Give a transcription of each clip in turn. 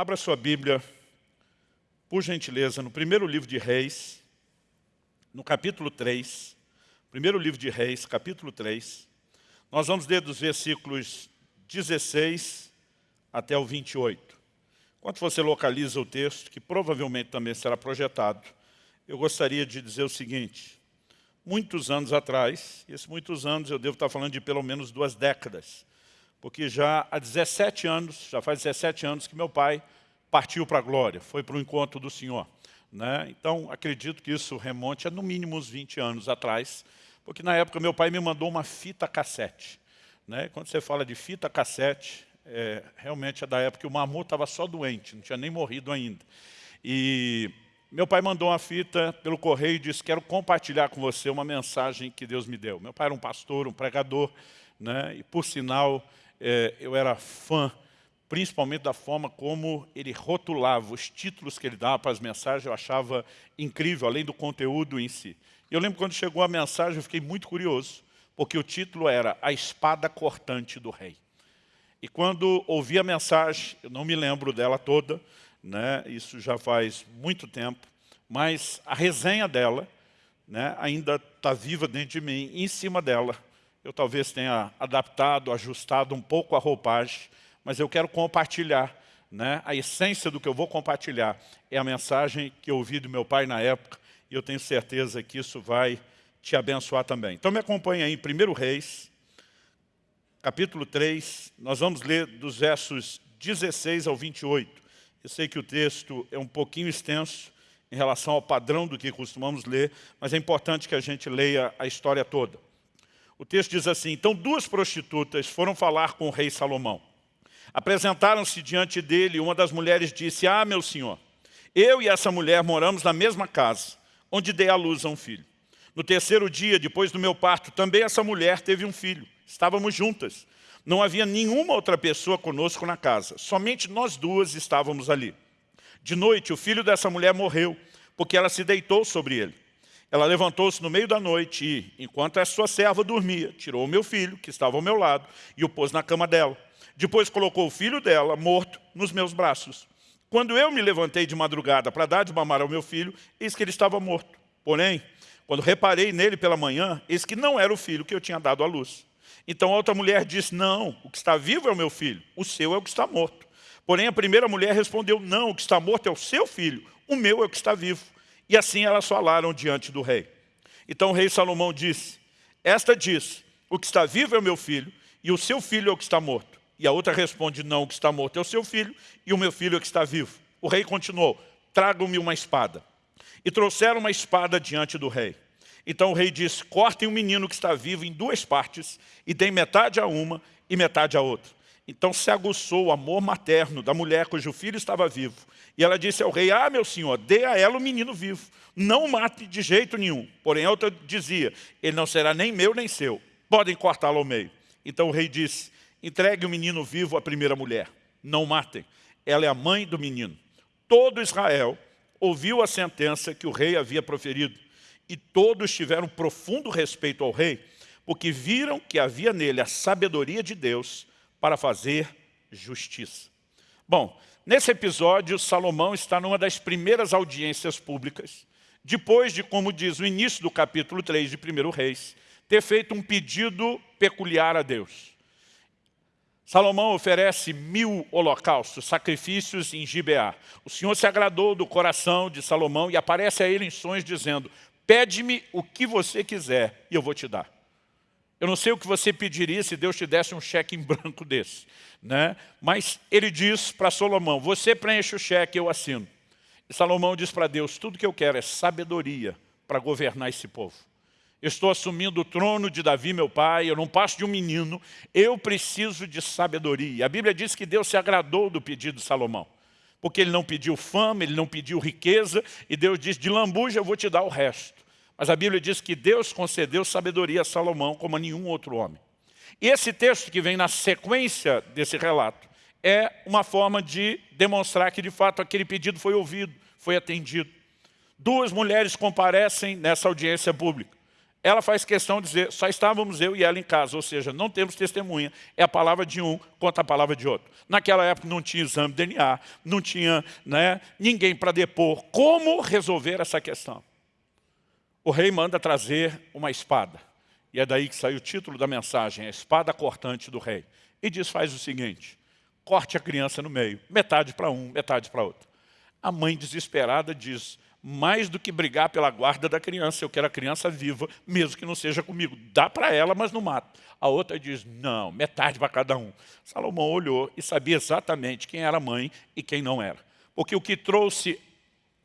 Abra sua Bíblia, por gentileza, no primeiro livro de Reis, no capítulo 3, primeiro livro de Reis, capítulo 3. Nós vamos ler dos versículos 16 até o 28. Enquanto você localiza o texto, que provavelmente também será projetado, eu gostaria de dizer o seguinte. Muitos anos atrás, esses muitos anos eu devo estar falando de pelo menos duas décadas, porque já há 17 anos, já faz 17 anos que meu pai partiu para a glória, foi para o encontro do Senhor. Né? Então, acredito que isso remonte a no mínimo uns 20 anos atrás, porque na época meu pai me mandou uma fita cassete. Né? Quando você fala de fita cassete, é, realmente é da época que o Mamu estava só doente, não tinha nem morrido ainda. E meu pai mandou uma fita pelo correio e disse, quero compartilhar com você uma mensagem que Deus me deu. Meu pai era um pastor, um pregador, né? e por sinal, é, eu era fã, principalmente da forma como ele rotulava os títulos que ele dava para as mensagens, eu achava incrível, além do conteúdo em si. Eu lembro quando chegou a mensagem, eu fiquei muito curioso, porque o título era A Espada Cortante do Rei. E quando ouvi a mensagem, eu não me lembro dela toda, né, isso já faz muito tempo, mas a resenha dela né, ainda está viva dentro de mim, em cima dela eu talvez tenha adaptado, ajustado um pouco a roupagem, mas eu quero compartilhar. Né? A essência do que eu vou compartilhar é a mensagem que eu ouvi do meu pai na época, e eu tenho certeza que isso vai te abençoar também. Então me acompanha aí em 1 Reis, capítulo 3, nós vamos ler dos versos 16 ao 28. Eu sei que o texto é um pouquinho extenso em relação ao padrão do que costumamos ler, mas é importante que a gente leia a história toda. O texto diz assim, então duas prostitutas foram falar com o rei Salomão. Apresentaram-se diante dele e uma das mulheres disse, ah, meu senhor, eu e essa mulher moramos na mesma casa, onde dei à luz a um filho. No terceiro dia, depois do meu parto, também essa mulher teve um filho. Estávamos juntas. Não havia nenhuma outra pessoa conosco na casa. Somente nós duas estávamos ali. De noite, o filho dessa mulher morreu, porque ela se deitou sobre ele. Ela levantou-se no meio da noite e, enquanto a sua serva dormia, tirou o meu filho, que estava ao meu lado, e o pôs na cama dela. Depois colocou o filho dela, morto, nos meus braços. Quando eu me levantei de madrugada para dar de mamar ao meu filho, eis que ele estava morto. Porém, quando reparei nele pela manhã, eis que não era o filho que eu tinha dado à luz. Então a outra mulher disse, não, o que está vivo é o meu filho, o seu é o que está morto. Porém a primeira mulher respondeu, não, o que está morto é o seu filho, o meu é o que está vivo. E assim elas falaram diante do rei. Então o rei Salomão disse, esta diz, o que está vivo é o meu filho, e o seu filho é o que está morto. E a outra responde, não, o que está morto é o seu filho, e o meu filho é o que está vivo. O rei continuou, tragam-me uma espada. E trouxeram uma espada diante do rei. Então o rei disse, cortem o menino que está vivo em duas partes e deem metade a uma e metade a outra. Então se aguçou o amor materno da mulher cujo filho estava vivo. E ela disse ao rei, ah, meu senhor, dê a ela o menino vivo. Não o mate de jeito nenhum. Porém a outra dizia, ele não será nem meu nem seu. Podem cortá-lo ao meio. Então o rei disse, entregue o menino vivo à primeira mulher. Não matem. Ela é a mãe do menino. Todo Israel ouviu a sentença que o rei havia proferido e todos tiveram profundo respeito ao rei, porque viram que havia nele a sabedoria de Deus para fazer justiça. Bom, nesse episódio, Salomão está numa das primeiras audiências públicas, depois de, como diz o início do capítulo 3 de 1 Reis, ter feito um pedido peculiar a Deus. Salomão oferece mil holocaustos, sacrifícios em Gibeá. O Senhor se agradou do coração de Salomão e aparece a ele em sonhos dizendo, Pede-me o que você quiser e eu vou te dar. Eu não sei o que você pediria se Deus te desse um cheque em branco desse. Né? Mas ele diz para Salomão, você preenche o cheque, eu assino. E Salomão diz para Deus, tudo que eu quero é sabedoria para governar esse povo. Eu estou assumindo o trono de Davi, meu pai, eu não passo de um menino, eu preciso de sabedoria. A Bíblia diz que Deus se agradou do pedido de Salomão porque ele não pediu fama, ele não pediu riqueza, e Deus diz, de lambuja eu vou te dar o resto. Mas a Bíblia diz que Deus concedeu sabedoria a Salomão como a nenhum outro homem. E esse texto que vem na sequência desse relato é uma forma de demonstrar que de fato aquele pedido foi ouvido, foi atendido. Duas mulheres comparecem nessa audiência pública. ela faz questão de dizer, só estávamos eu e ela em casa, ou seja, não temos testemunha, é a palavra de um contra a palavra de outro. Naquela época não tinha exame de DNA, não tinha né, ninguém para depor. Como resolver essa questão? O rei manda trazer uma espada. E é daí que sai o título da mensagem, a espada cortante do rei. E diz, faz o seguinte, corte a criança no meio, metade para um, metade para outro. A mãe desesperada diz, mais do que brigar pela guarda da criança, eu quero a criança viva, mesmo que não seja comigo. Dá para ela, mas não mata. A outra diz, não, metade para cada um. Salomão olhou e sabia exatamente quem era a mãe e quem não era. Porque o que trouxe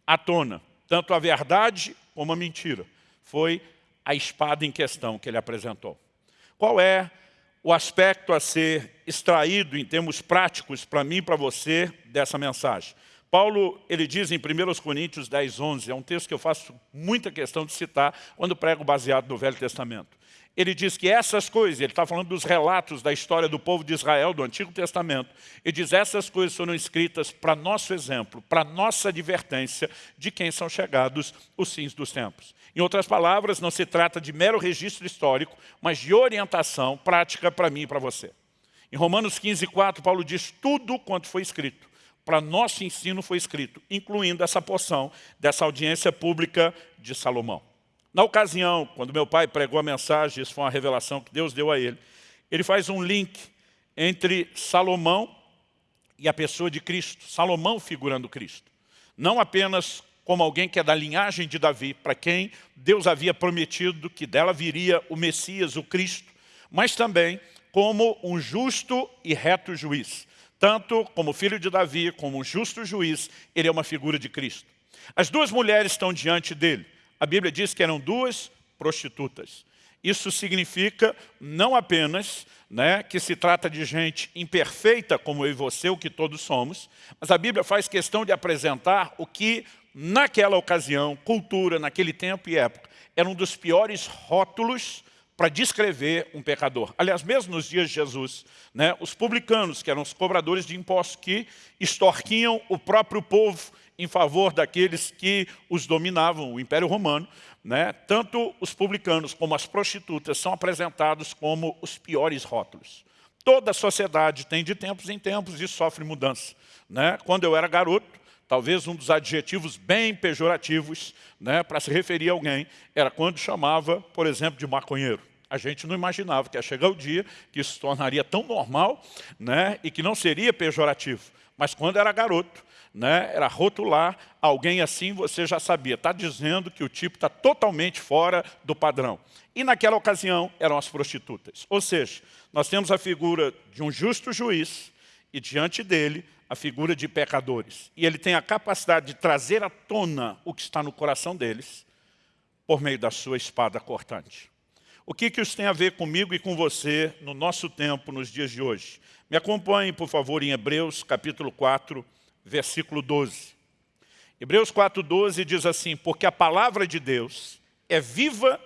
à tona, tanto a verdade como a mentira, foi a espada em questão que ele apresentou. Qual é o aspecto a ser extraído em termos práticos para mim e para você dessa mensagem? Paulo, ele diz em 1 Coríntios 10, 11, é um texto que eu faço muita questão de citar quando prego baseado no Velho Testamento. Ele diz que essas coisas, ele está falando dos relatos da história do povo de Israel, do Antigo Testamento, e diz essas coisas foram escritas para nosso exemplo, para nossa advertência de quem são chegados os fins dos tempos. Em outras palavras, não se trata de mero registro histórico, mas de orientação prática para mim e para você. Em Romanos 15, 4, Paulo diz tudo quanto foi escrito. Para nosso ensino foi escrito, incluindo essa porção dessa audiência pública de Salomão. Na ocasião, quando meu pai pregou a mensagem, isso foi uma revelação que Deus deu a ele, ele faz um link entre Salomão e a pessoa de Cristo, Salomão figurando Cristo. Não apenas como alguém que é da linhagem de Davi, para quem Deus havia prometido que dela viria o Messias, o Cristo, mas também como um justo e reto juiz. Tanto como filho de Davi, como um justo juiz, ele é uma figura de Cristo. As duas mulheres estão diante dele. A Bíblia diz que eram duas prostitutas. Isso significa não apenas né, que se trata de gente imperfeita, como eu e você, o que todos somos, mas a Bíblia faz questão de apresentar o que naquela ocasião, cultura, naquele tempo e época, era um dos piores rótulos para descrever um pecador. Aliás, mesmo nos dias de Jesus, né, os publicanos, que eram os cobradores de impostos, que extorquiam o próprio povo em favor daqueles que os dominavam, o Império Romano, né, tanto os publicanos como as prostitutas são apresentados como os piores rótulos. Toda a sociedade tem de tempos em tempos e sofre mudança. Né? Quando eu era garoto, talvez um dos adjetivos bem pejorativos né, para se referir a alguém, era quando chamava, por exemplo, de maconheiro. A gente não imaginava que ia chegar o dia que isso se tornaria tão normal né, e que não seria pejorativo. Mas quando era garoto, né, era rotular alguém assim, você já sabia. Está dizendo que o tipo está totalmente fora do padrão. E naquela ocasião eram as prostitutas. Ou seja, nós temos a figura de um justo juiz e diante dele a figura de pecadores. E ele tem a capacidade de trazer à tona o que está no coração deles por meio da sua espada cortante. O que, que isso tem a ver comigo e com você no nosso tempo, nos dias de hoje? Me acompanhe, por favor, em Hebreus, capítulo 4, versículo 12. Hebreus 4, 12 diz assim, porque a palavra de Deus é viva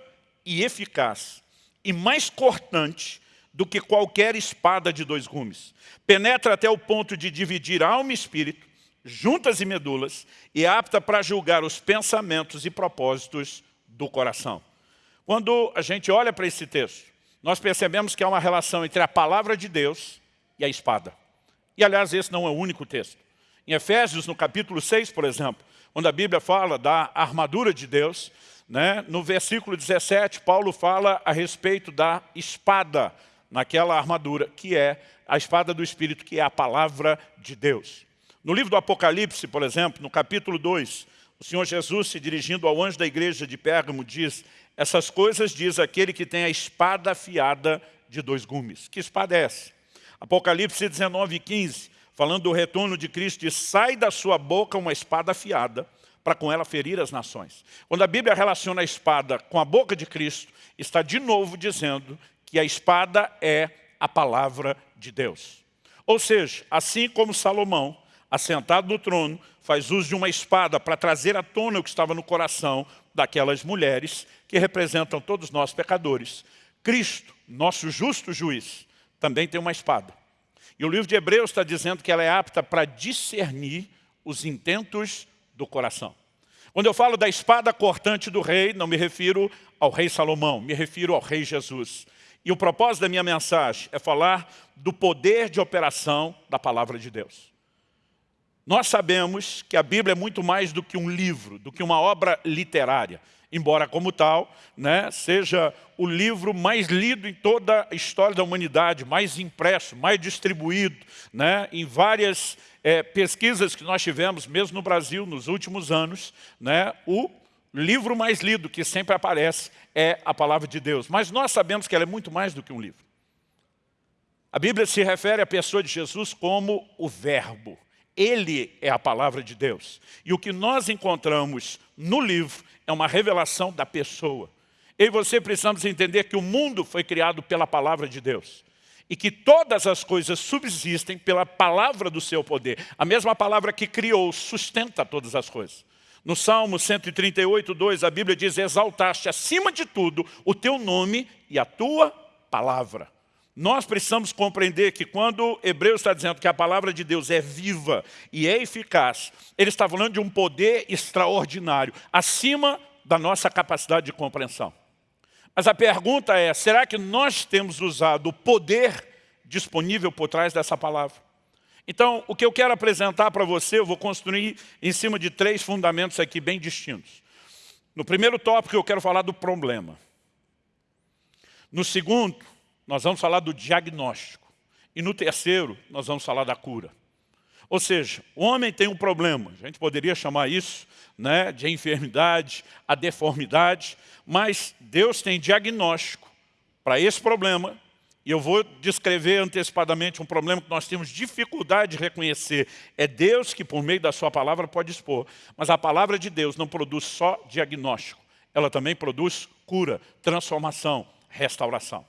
e eficaz, e mais cortante do que qualquer espada de dois gumes. Penetra até o ponto de dividir alma e espírito, juntas e medulas, e é apta para julgar os pensamentos e propósitos do coração. Quando a gente olha para esse texto, nós percebemos que há uma relação entre a palavra de Deus e a espada. E, aliás, esse não é o único texto. Em Efésios, no capítulo 6, por exemplo, quando a Bíblia fala da armadura de Deus, né, no versículo 17, Paulo fala a respeito da espada, naquela armadura, que é a espada do Espírito, que é a palavra de Deus. No livro do Apocalipse, por exemplo, no capítulo 2, o Senhor Jesus, se dirigindo ao anjo da igreja de Pérgamo, diz, essas coisas diz aquele que tem a espada afiada de dois gumes. Que espada é essa? Apocalipse 19, 15, falando do retorno de Cristo, diz, sai da sua boca uma espada afiada, para com ela ferir as nações. Quando a Bíblia relaciona a espada com a boca de Cristo, está de novo dizendo que a espada é a palavra de Deus. Ou seja, assim como Salomão, assentado no trono, faz uso de uma espada para trazer à tona o que estava no coração daquelas mulheres que representam todos nós pecadores. Cristo, nosso justo juiz, também tem uma espada. E o livro de Hebreus está dizendo que ela é apta para discernir os intentos do coração. Quando eu falo da espada cortante do rei, não me refiro ao rei Salomão, me refiro ao rei Jesus. E o propósito da minha mensagem é falar do poder de operação da palavra de Deus. Nós sabemos que a Bíblia é muito mais do que um livro, do que uma obra literária. Embora, como tal, né, seja o livro mais lido em toda a história da humanidade, mais impresso, mais distribuído, né, em várias é, pesquisas que nós tivemos, mesmo no Brasil, nos últimos anos, né, o livro mais lido que sempre aparece é a Palavra de Deus. Mas nós sabemos que ela é muito mais do que um livro. A Bíblia se refere à pessoa de Jesus como o Verbo. Ele é a palavra de Deus. E o que nós encontramos no livro é uma revelação da pessoa. Eu e você precisamos entender que o mundo foi criado pela palavra de Deus. E que todas as coisas subsistem pela palavra do seu poder. A mesma palavra que criou sustenta todas as coisas. No Salmo 138, 2, a Bíblia diz, exaltaste acima de tudo o teu nome e a tua palavra. Nós precisamos compreender que quando Hebreus está dizendo que a palavra de Deus é viva e é eficaz, ele está falando de um poder extraordinário, acima da nossa capacidade de compreensão. Mas a pergunta é, será que nós temos usado o poder disponível por trás dessa palavra? Então, o que eu quero apresentar para você, eu vou construir em cima de três fundamentos aqui bem distintos. No primeiro tópico, eu quero falar do problema. No segundo, nós vamos falar do diagnóstico. E no terceiro, nós vamos falar da cura. Ou seja, o homem tem um problema, a gente poderia chamar isso né, de enfermidade, a deformidade, mas Deus tem diagnóstico para esse problema, e eu vou descrever antecipadamente um problema que nós temos dificuldade de reconhecer. É Deus que, por meio da sua palavra, pode expor. Mas a palavra de Deus não produz só diagnóstico, ela também produz cura, transformação, restauração.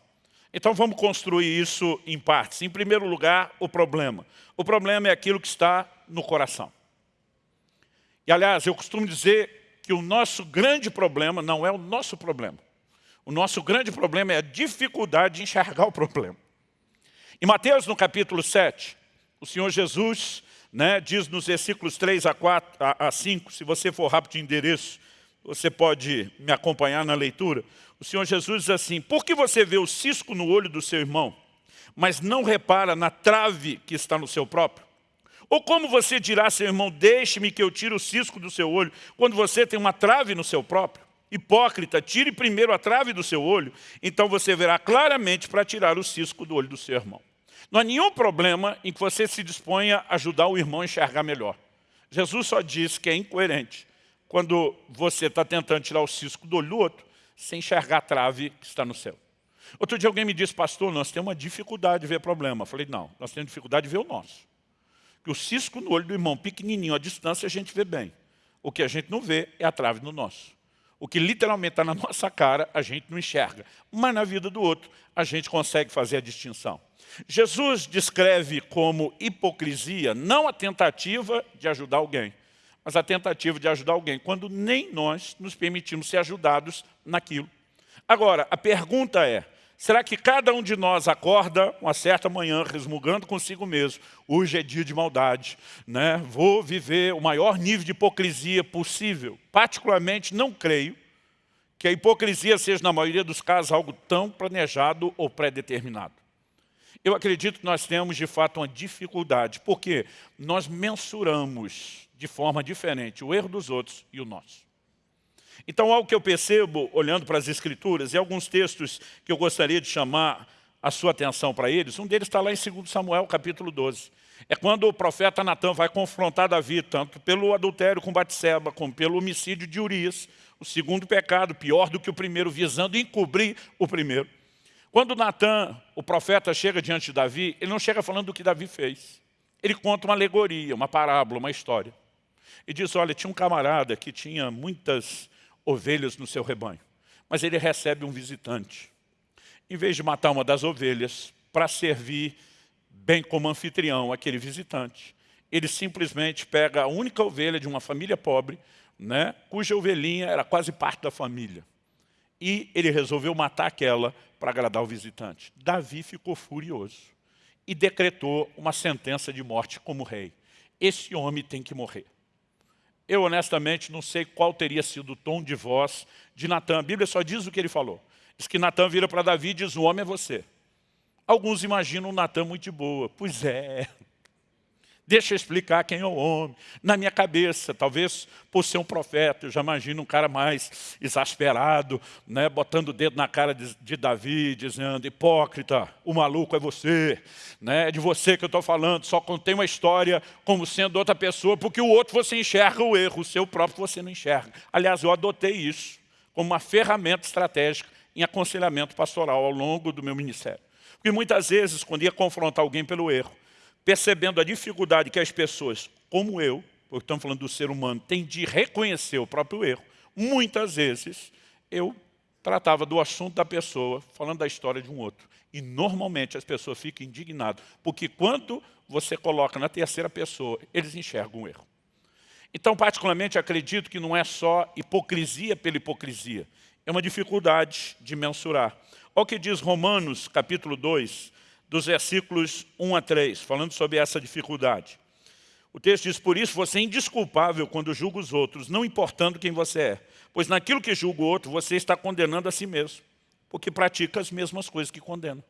Então vamos construir isso em partes. Em primeiro lugar, o problema. O problema é aquilo que está no coração. E aliás, eu costumo dizer que o nosso grande problema não é o nosso problema. O nosso grande problema é a dificuldade de enxergar o problema. Em Mateus, no capítulo 7, o Senhor Jesus né, diz nos versículos 3 a, 4, a, a 5, se você for rápido de endereço, você pode me acompanhar na leitura. O Senhor Jesus diz assim, por que você vê o cisco no olho do seu irmão, mas não repara na trave que está no seu próprio? Ou como você dirá a seu irmão, deixe-me que eu tire o cisco do seu olho, quando você tem uma trave no seu próprio? Hipócrita, tire primeiro a trave do seu olho, então você verá claramente para tirar o cisco do olho do seu irmão. Não há nenhum problema em que você se disponha a ajudar o irmão a enxergar melhor. Jesus só diz que é incoerente quando você está tentando tirar o cisco do olho do outro, sem enxergar a trave que está no céu. Outro dia alguém me disse, pastor, nós temos uma dificuldade de ver problema. Eu falei, não, nós temos dificuldade de ver o nosso. Que o cisco no olho do irmão, pequenininho, à distância, a gente vê bem. O que a gente não vê é a trave no nosso. O que literalmente está na nossa cara, a gente não enxerga. Mas na vida do outro, a gente consegue fazer a distinção. Jesus descreve como hipocrisia não a tentativa de ajudar alguém, mas a tentativa de ajudar alguém, quando nem nós nos permitimos ser ajudados naquilo. Agora, a pergunta é, será que cada um de nós acorda uma certa manhã resmugando consigo mesmo, hoje é dia de maldade, né? vou viver o maior nível de hipocrisia possível? Particularmente, não creio que a hipocrisia seja, na maioria dos casos, algo tão planejado ou pré-determinado. Eu acredito que nós temos, de fato, uma dificuldade, porque nós mensuramos de forma diferente o erro dos outros e o nosso. Então, algo que eu percebo, olhando para as Escrituras, e alguns textos que eu gostaria de chamar a sua atenção para eles, um deles está lá em 2 Samuel, capítulo 12. É quando o profeta Natan vai confrontar Davi, tanto pelo adultério com Batseba, como pelo homicídio de Urias, o segundo pecado, pior do que o primeiro, visando encobrir o primeiro. Quando Natan, o profeta, chega diante de Davi, ele não chega falando do que Davi fez. Ele conta uma alegoria, uma parábola, uma história e diz, olha, tinha um camarada que tinha muitas ovelhas no seu rebanho, mas ele recebe um visitante. Em vez de matar uma das ovelhas para servir bem como anfitrião aquele visitante, ele simplesmente pega a única ovelha de uma família pobre, né, cuja ovelhinha era quase parte da família. E ele resolveu matar aquela para agradar o visitante. Davi ficou furioso e decretou uma sentença de morte como rei. Esse homem tem que morrer. eu honestamente não sei qual teria sido o tom de voz de Natan. A Bíblia só diz o que ele falou. Diz que Natan vira para Davi e diz, o homem é você. Alguns imaginam Natan muito de boa. Pois é, Deixa eu explicar quem é o homem. Na minha cabeça, talvez por ser um profeta, eu já imagino um cara mais exasperado, né, botando o dedo na cara de, de Davi, dizendo, hipócrita, o maluco é você, né, é de você que eu estou falando, só contei uma história como sendo outra pessoa, porque o outro você enxerga o erro, o seu próprio você não enxerga. Aliás, eu adotei isso como uma ferramenta estratégica em aconselhamento pastoral ao longo do meu ministério. Porque muitas vezes, quando ia confrontar alguém pelo erro, percebendo a dificuldade que as pessoas, como eu, porque estamos falando do ser humano, têm de reconhecer o próprio erro, muitas vezes eu tratava do assunto da pessoa, falando da história de um outro. E normalmente as pessoas ficam indignadas, porque quando você coloca na terceira pessoa, eles enxergam o erro. Então, particularmente, acredito que não é só hipocrisia pela hipocrisia, é uma dificuldade de mensurar. Olha o que diz Romanos, capítulo 2, dos versículos 1 a 3, falando sobre essa dificuldade. O texto diz, por isso você é indisculpável quando julga os outros, não importando quem você é. Pois naquilo que julga o outro, você está condenando a si mesmo, porque pratica as mesmas coisas que condena.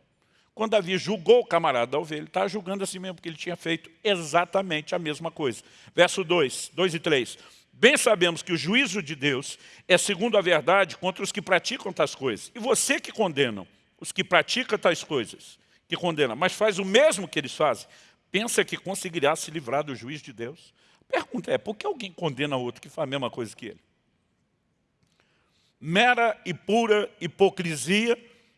Quando Davi julgou o camarada da ovelha, ele está julgando a si mesmo, porque ele tinha feito exatamente a mesma coisa. Verso 2, 2 e 3. Bem sabemos que o juízo de Deus é segundo a verdade contra os que praticam tais coisas. E você que condenam os que praticam tais coisas que condena, mas faz o mesmo que eles fazem, pensa que conseguirá se livrar do juiz de Deus? A pergunta é, por que alguém condena outro que faz a mesma coisa que ele? Mera e pura hipocrisia?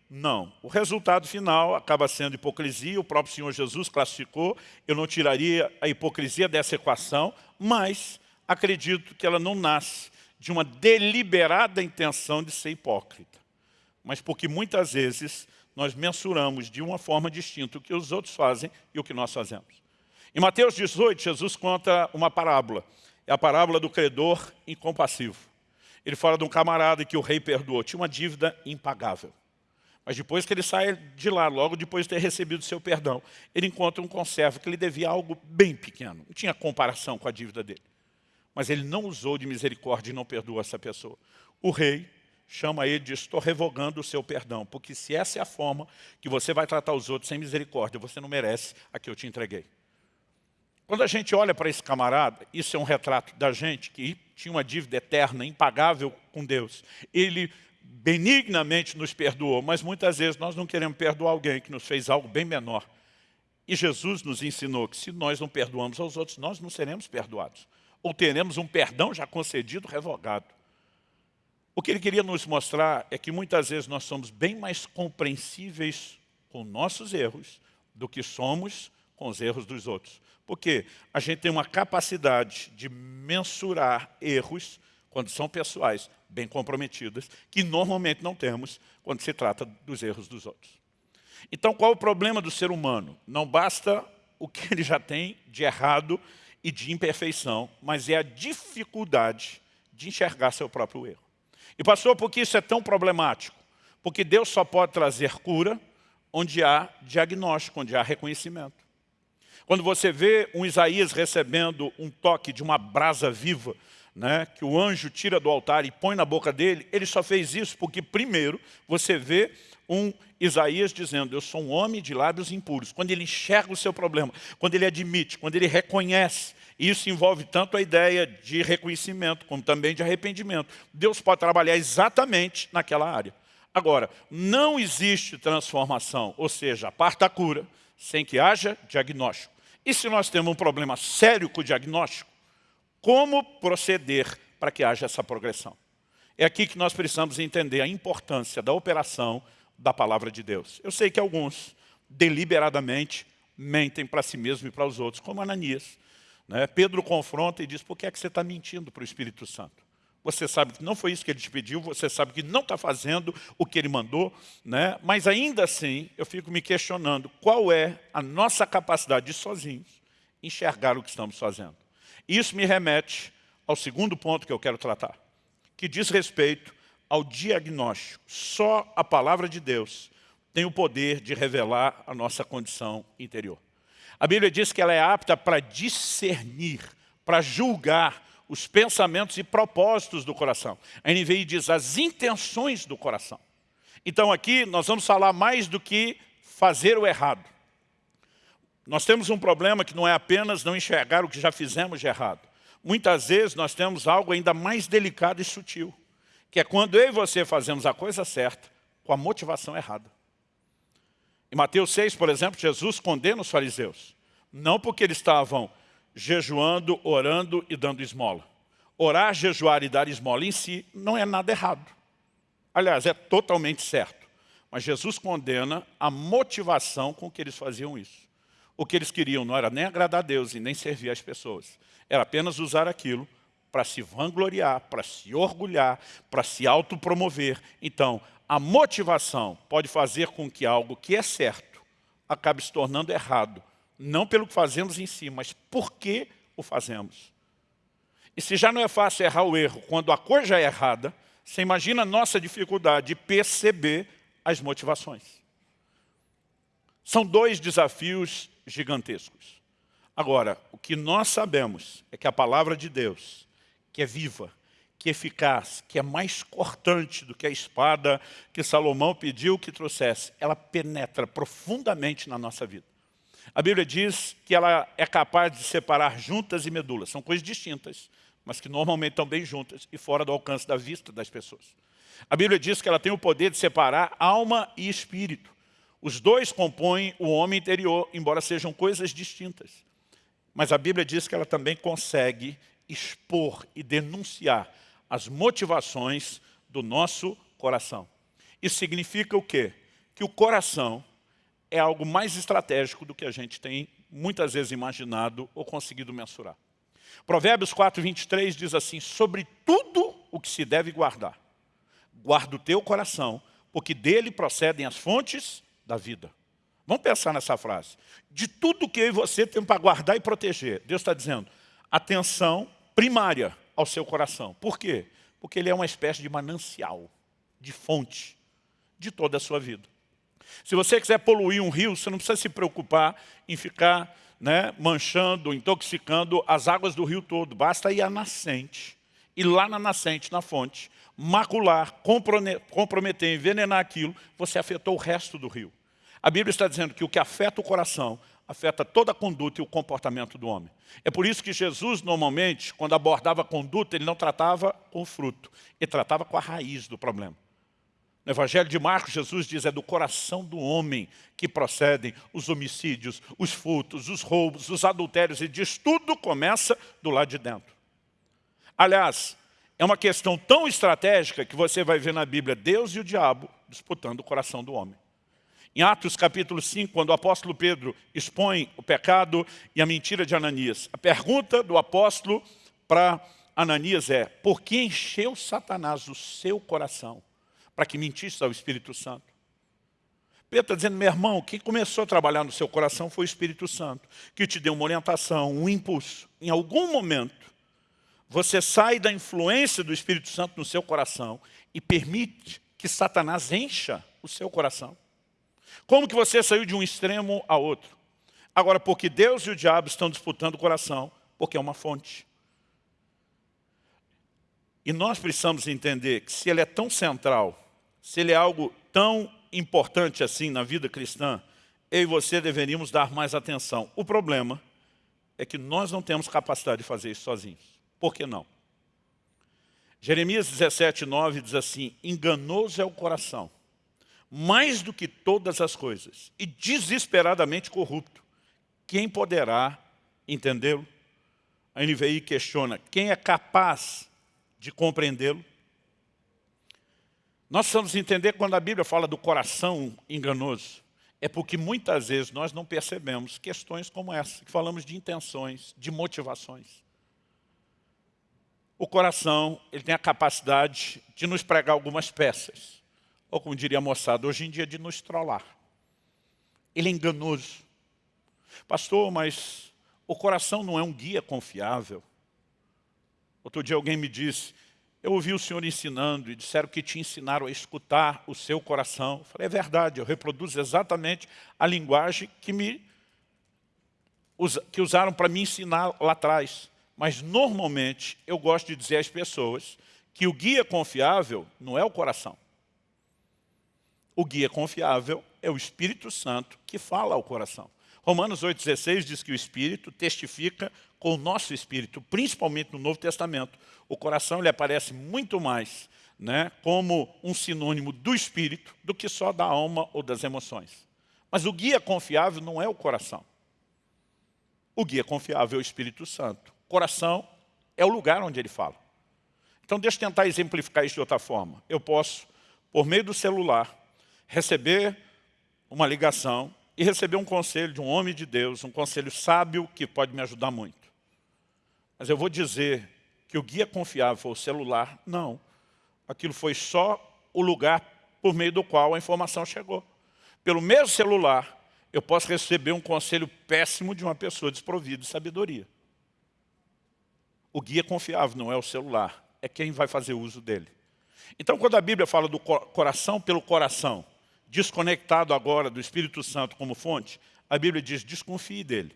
Não. O resultado final acaba sendo hipocrisia, o próprio Senhor Jesus classificou, eu não tiraria a hipocrisia dessa equação, mas acredito que ela não nasce de uma deliberada intenção de ser hipócrita, mas porque muitas vezes nós mensuramos de uma forma distinta o que os outros fazem e o que nós fazemos. Em Mateus 18, Jesus conta uma parábola. É a parábola do credor incompassivo. Ele fala de um camarada que o rei perdoou. Tinha uma dívida impagável. Mas depois que ele sai de lá, logo depois de ter recebido seu perdão, ele encontra um conservo que lhe devia algo bem pequeno. Não tinha comparação com a dívida dele. Mas ele não usou de misericórdia e não perdoou essa pessoa. O rei chama ele de estou revogando o seu perdão, porque se essa é a forma que você vai tratar os outros sem misericórdia, você não merece a que eu te entreguei. Quando a gente olha para esse camarada, isso é um retrato da gente que tinha uma dívida eterna, impagável com Deus. Ele benignamente nos perdoou, mas muitas vezes nós não queremos perdoar alguém que nos fez algo bem menor. E Jesus nos ensinou que se nós não perdoamos aos outros, nós não seremos perdoados. Ou teremos um perdão já concedido, revogado. O que ele queria nos mostrar é que muitas vezes nós somos bem mais compreensíveis com nossos erros do que somos com os erros dos outros. Porque a gente tem uma capacidade de mensurar erros quando são pessoais, bem comprometidas, que normalmente não temos quando se trata dos erros dos outros. Então, qual é o problema do ser humano? Não basta o que ele já tem de errado e de imperfeição, mas é a dificuldade de enxergar seu próprio erro. E pastor, por que isso é tão problemático? Porque Deus só pode trazer cura onde há diagnóstico, onde há reconhecimento. Quando você vê um Isaías recebendo um toque de uma brasa viva, né, que o anjo tira do altar e põe na boca dele, ele só fez isso porque, primeiro, você vê um Isaías dizendo, eu sou um homem de lábios impuros. Quando ele enxerga o seu problema, quando ele admite, quando ele reconhece, isso envolve tanto a ideia de reconhecimento, como também de arrependimento. Deus pode trabalhar exatamente naquela área. Agora, não existe transformação, ou seja, a cura, sem que haja diagnóstico. E se nós temos um problema sério com o diagnóstico, como proceder para que haja essa progressão? É aqui que nós precisamos entender a importância da operação da palavra de Deus. Eu sei que alguns, deliberadamente, mentem para si mesmo e para os outros, como Ananias. Né? Pedro confronta e diz, por que é que você está mentindo para o Espírito Santo? Você sabe que não foi isso que ele te pediu, você sabe que não está fazendo o que ele mandou, né? mas ainda assim eu fico me questionando qual é a nossa capacidade de sozinhos enxergar o que estamos fazendo. Isso me remete ao segundo ponto que eu quero tratar, que diz respeito ao diagnóstico. Só a palavra de Deus tem o poder de revelar a nossa condição interior. A Bíblia diz que ela é apta para discernir, para julgar os pensamentos e propósitos do coração. A NVI diz as intenções do coração. Então aqui nós vamos falar mais do que fazer o errado. Nós temos um problema que não é apenas não enxergar o que já fizemos de errado. Muitas vezes nós temos algo ainda mais delicado e sutil, que é quando eu e você fazemos a coisa certa com a motivação errada. Em Mateus 6, por exemplo, Jesus condena os fariseus, não porque eles estavam jejuando, orando e dando esmola. Orar, jejuar e dar esmola em si não é nada errado. Aliás, é totalmente certo. Mas Jesus condena a motivação com que eles faziam isso. O que eles queriam não era nem agradar a Deus e nem servir as pessoas. Era apenas usar aquilo para se vangloriar, para se orgulhar, para se autopromover. Então, a motivação pode fazer com que algo que é certo acabe se tornando errado. Não pelo que fazemos em si, mas por que o fazemos. E se já não é fácil errar o erro quando a coisa já é errada, você imagina a nossa dificuldade de perceber as motivações. São dois desafios gigantescos. Agora, o que nós sabemos é que a palavra de Deus, que é viva, que é eficaz, que é mais cortante do que a espada que Salomão pediu que trouxesse, ela penetra profundamente na nossa vida. A Bíblia diz que ela é capaz de separar juntas e medulas. São coisas distintas, mas que normalmente estão bem juntas e fora do alcance da vista das pessoas. A Bíblia diz que ela tem o poder de separar alma e espírito. Os dois compõem o homem interior, embora sejam coisas distintas. Mas a Bíblia diz que ela também consegue expor e denunciar as motivações do nosso coração. Isso significa o quê? Que o coração é algo mais estratégico do que a gente tem muitas vezes imaginado ou conseguido mensurar. Provérbios 4, 23 diz assim, sobre tudo o que se deve guardar, guarda o teu coração, porque dele procedem as fontes da vida. Vamos pensar nessa frase. De tudo que eu e você temos para guardar e proteger, Deus está dizendo, atenção primária ao seu coração. Por quê? Porque ele é uma espécie de manancial, de fonte de toda a sua vida. Se você quiser poluir um rio, você não precisa se preocupar em ficar né, manchando, intoxicando as águas do rio todo. Basta ir à nascente, ir lá na nascente, na fonte, macular, comprometer, envenenar aquilo, você afetou o resto do rio. A Bíblia está dizendo que o que afeta o coração, afeta toda a conduta e o comportamento do homem. É por isso que Jesus, normalmente, quando abordava a conduta, ele não tratava com o fruto, ele tratava com a raiz do problema. No Evangelho de Marcos, Jesus diz, é do coração do homem que procedem os homicídios, os furtos, os roubos, os adultérios. E diz, tudo começa do lado de dentro. Aliás, é uma questão tão estratégica que você vai ver na Bíblia Deus e o diabo disputando o coração do homem. Em Atos capítulo 5, quando o apóstolo Pedro expõe o pecado e a mentira de Ananias, a pergunta do apóstolo para Ananias é, por que encheu Satanás o seu coração? para que mentisse ao Espírito Santo. Pedro está dizendo, meu irmão, quem começou a trabalhar no seu coração foi o Espírito Santo, que te deu uma orientação, um impulso. Em algum momento, você sai da influência do Espírito Santo no seu coração e permite que Satanás encha o seu coração. Como que você saiu de um extremo a outro? Agora, porque Deus e o diabo estão disputando o coração, porque é uma fonte. E nós precisamos entender que se ele é tão central, se ele é algo tão importante assim na vida cristã, eu e você deveríamos dar mais atenção. O problema é que nós não temos capacidade de fazer isso sozinhos. Por que não? Jeremias 17, 9 diz assim, enganoso é o coração, mais do que todas as coisas, e desesperadamente corrupto. Quem poderá entendê-lo? A NVI questiona, quem é capaz de compreendê-lo. Nós precisamos entender quando a Bíblia fala do coração enganoso, é porque muitas vezes nós não percebemos questões como essa, que falamos de intenções, de motivações. O coração ele tem a capacidade de nos pregar algumas peças, ou como diria a moçada, hoje em dia de nos trollar. Ele é enganoso. Pastor, mas o coração não é um guia confiável. Outro dia alguém me disse, eu ouvi o senhor ensinando e disseram que te ensinaram a escutar o seu coração. Eu falei, é verdade, eu reproduzo exatamente a linguagem que, me, que usaram para me ensinar lá atrás. Mas normalmente eu gosto de dizer às pessoas que o guia confiável não é o coração. O guia confiável é o Espírito Santo que fala ao coração. Romanos 8,16 diz que o Espírito testifica com o nosso Espírito, principalmente no Novo Testamento. O coração ele aparece muito mais né, como um sinônimo do Espírito do que só da alma ou das emoções. Mas o guia confiável não é o coração. O guia confiável é o Espírito Santo. O coração é o lugar onde ele fala. Então deixa eu tentar exemplificar isso de outra forma. Eu posso, por meio do celular, receber uma ligação e receber um conselho de um homem de Deus, um conselho sábio que pode me ajudar muito. Mas eu vou dizer que o guia confiável foi o celular? Não. Aquilo foi só o lugar por meio do qual a informação chegou. Pelo mesmo celular, eu posso receber um conselho péssimo de uma pessoa desprovida de sabedoria. O guia confiável não é o celular, é quem vai fazer uso dele. Então, quando a Bíblia fala do coração pelo coração, desconectado agora do Espírito Santo como fonte, a Bíblia diz, desconfie dele.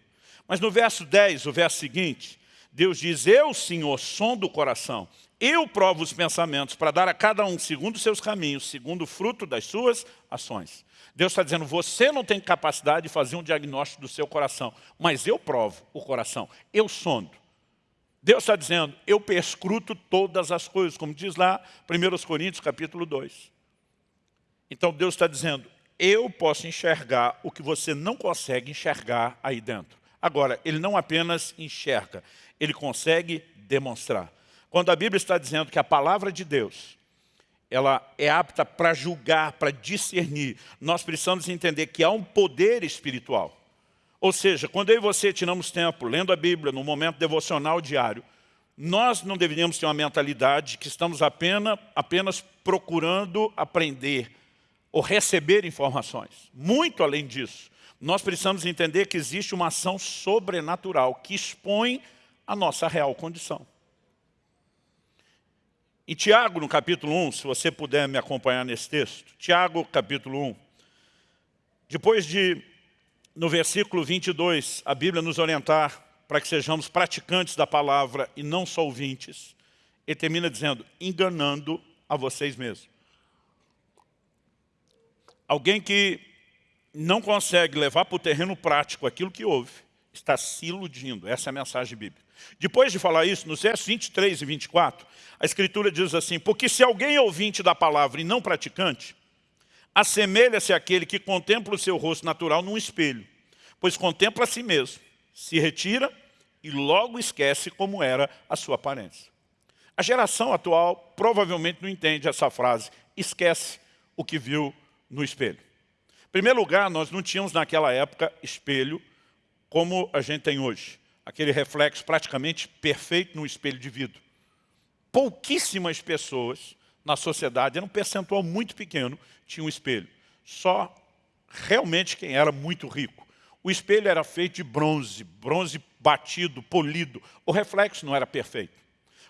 Mas no verso 10, o verso seguinte, Deus diz, eu, Senhor, som do coração, eu provo os pensamentos para dar a cada um segundo os seus caminhos, segundo o fruto das suas ações. Deus está dizendo, você não tem capacidade de fazer um diagnóstico do seu coração, mas eu provo o coração, eu sondo. Deus está dizendo, eu perscruto todas as coisas, como diz lá 1 Coríntios capítulo 2. Então Deus está dizendo, eu posso enxergar o que você não consegue enxergar aí dentro. Agora, ele não apenas enxerga, ele consegue demonstrar. Quando a Bíblia está dizendo que a palavra de Deus, ela é apta para julgar, para discernir, nós precisamos entender que há um poder espiritual. Ou seja, quando eu e você tiramos tempo lendo a Bíblia no momento devocional diário, nós não deveríamos ter uma mentalidade que estamos apenas, apenas procurando aprender ou receber informações. Muito além disso, nós precisamos entender que existe uma ação sobrenatural que expõe a nossa real condição. Em Tiago, no capítulo 1, se você puder me acompanhar nesse texto, Tiago, capítulo 1, depois de, no versículo 22, a Bíblia nos orientar para que sejamos praticantes da palavra e não só ouvintes, ele termina dizendo, enganando a vocês mesmos. Alguém que não consegue levar para o terreno prático aquilo que ouve, está se iludindo. Essa é a mensagem bíblica. Depois de falar isso, nos versos 23 e 24, a Escritura diz assim, porque se alguém é ouvinte da palavra e não praticante, assemelha-se àquele que contempla o seu rosto natural num espelho, pois contempla a si mesmo, se retira e logo esquece como era a sua aparência. A geração atual provavelmente não entende essa frase, esquece o que viu no espelho. Em primeiro lugar, nós não tínhamos naquela época espelho como a gente tem hoje. Aquele reflexo praticamente perfeito no espelho de vidro. Pouquíssimas pessoas na sociedade, era um percentual muito pequeno, tinham um espelho. Só realmente quem era muito rico. O espelho era feito de bronze, bronze batido, polido. O reflexo não era perfeito.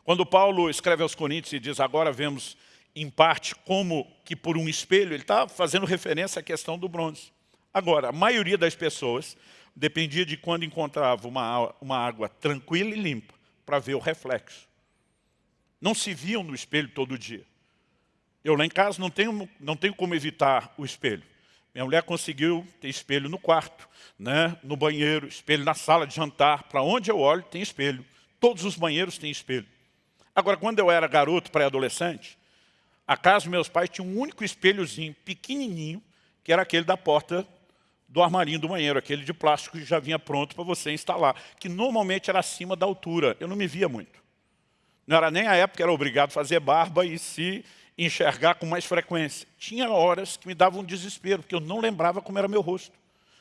Quando Paulo escreve aos Coríntios e diz, agora vemos em parte, como que por um espelho, ele está fazendo referência à questão do bronze. Agora, a maioria das pessoas dependia de quando encontrava uma, uma água tranquila e limpa para ver o reflexo. Não se viam no espelho todo dia. Eu lá em casa não tenho, não tenho como evitar o espelho. Minha mulher conseguiu ter espelho no quarto, né, no banheiro, espelho na sala de jantar. Para onde eu olho, tem espelho. Todos os banheiros têm espelho. Agora, quando eu era garoto, pré-adolescente, a casa dos meus pais tinha um único espelhozinho, pequenininho, que era aquele da porta do armarinho do banheiro, aquele de plástico que já vinha pronto para você instalar, que normalmente era acima da altura. Eu não me via muito. Não era nem a época que era obrigado a fazer barba e se enxergar com mais frequência. Tinha horas que me davam um desespero, porque eu não lembrava como era meu rosto.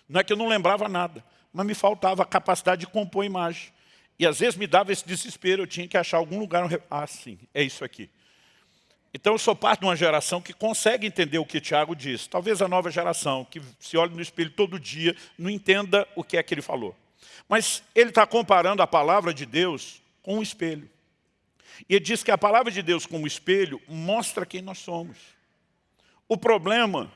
Não é que eu não lembrava nada, mas me faltava a capacidade de compor a imagem. E às vezes me dava esse desespero, eu tinha que achar algum lugar... Ah, sim, é isso aqui. Então eu sou parte de uma geração que consegue entender o que Tiago diz. Talvez a nova geração, que se olha no espelho todo dia, não entenda o que é que ele falou. Mas ele está comparando a palavra de Deus com um espelho. E ele diz que a palavra de Deus como espelho mostra quem nós somos. O problema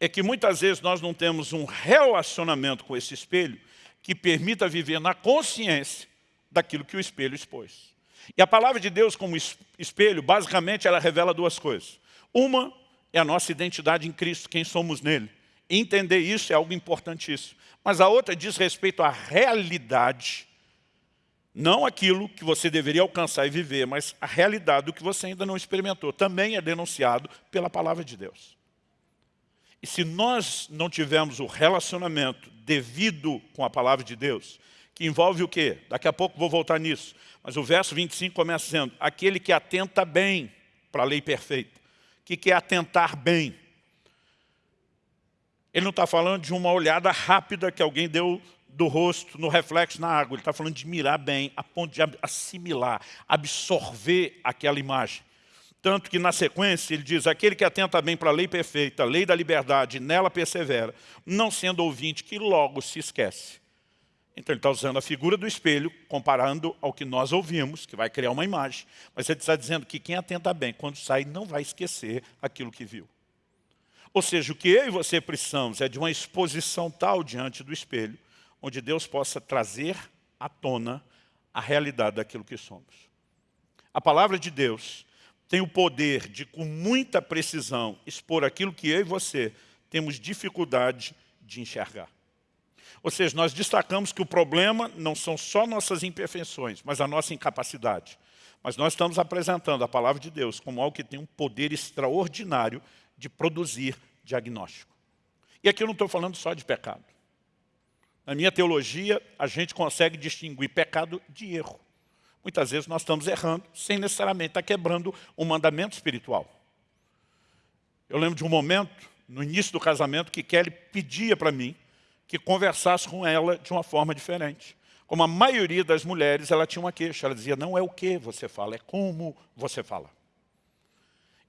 é que muitas vezes nós não temos um relacionamento com esse espelho que permita viver na consciência daquilo que o espelho expôs. E a palavra de Deus como espelho, basicamente, ela revela duas coisas. Uma é a nossa identidade em Cristo, quem somos nele. Entender isso é algo importantíssimo. Mas a outra diz respeito à realidade, não aquilo que você deveria alcançar e viver, mas a realidade do que você ainda não experimentou. Também é denunciado pela palavra de Deus. E se nós não tivermos o relacionamento devido com a palavra de Deus, que envolve o quê? Daqui a pouco vou voltar nisso. Mas o verso 25 começa dizendo, aquele que atenta bem para a lei perfeita. O que é atentar bem? Ele não está falando de uma olhada rápida que alguém deu do rosto no reflexo na água. Ele está falando de mirar bem, a ponto de assimilar, absorver aquela imagem. Tanto que na sequência ele diz, aquele que atenta bem para a lei perfeita, a lei da liberdade, nela persevera, não sendo ouvinte que logo se esquece. Então ele está usando a figura do espelho, comparando ao que nós ouvimos, que vai criar uma imagem. Mas ele está dizendo que quem atenta bem, quando sai, não vai esquecer aquilo que viu. Ou seja, o que eu e você precisamos é de uma exposição tal diante do espelho, onde Deus possa trazer à tona a realidade daquilo que somos. A palavra de Deus tem o poder de, com muita precisão, expor aquilo que eu e você temos dificuldade de enxergar. Ou seja, nós destacamos que o problema não são só nossas imperfeições, mas a nossa incapacidade. Mas nós estamos apresentando a palavra de Deus como algo que tem um poder extraordinário de produzir diagnóstico. E aqui eu não estou falando só de pecado. Na minha teologia, a gente consegue distinguir pecado de erro. Muitas vezes nós estamos errando, sem necessariamente estar quebrando um mandamento espiritual. Eu lembro de um momento, no início do casamento, que Kelly pedia para mim que conversasse com ela de uma forma diferente. Como a maioria das mulheres, ela tinha uma queixa. Ela dizia, não é o que você fala, é como você fala.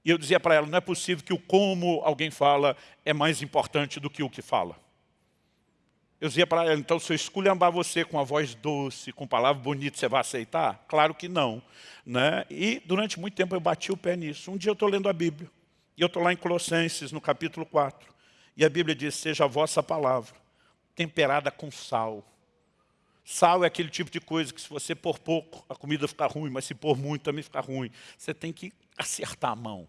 E eu dizia para ela, não é possível que o como alguém fala é mais importante do que o que fala. Eu dizia para ela, então se eu esculhambar você com a voz doce, com palavra bonita, você vai aceitar? Claro que não. Né? E durante muito tempo eu bati o pé nisso. Um dia eu estou lendo a Bíblia, e eu estou lá em Colossenses, no capítulo 4. E a Bíblia diz, seja a vossa palavra temperada com sal. Sal é aquele tipo de coisa que se você pôr pouco, a comida fica ruim, mas se pôr muito também fica ruim. Você tem que acertar a mão.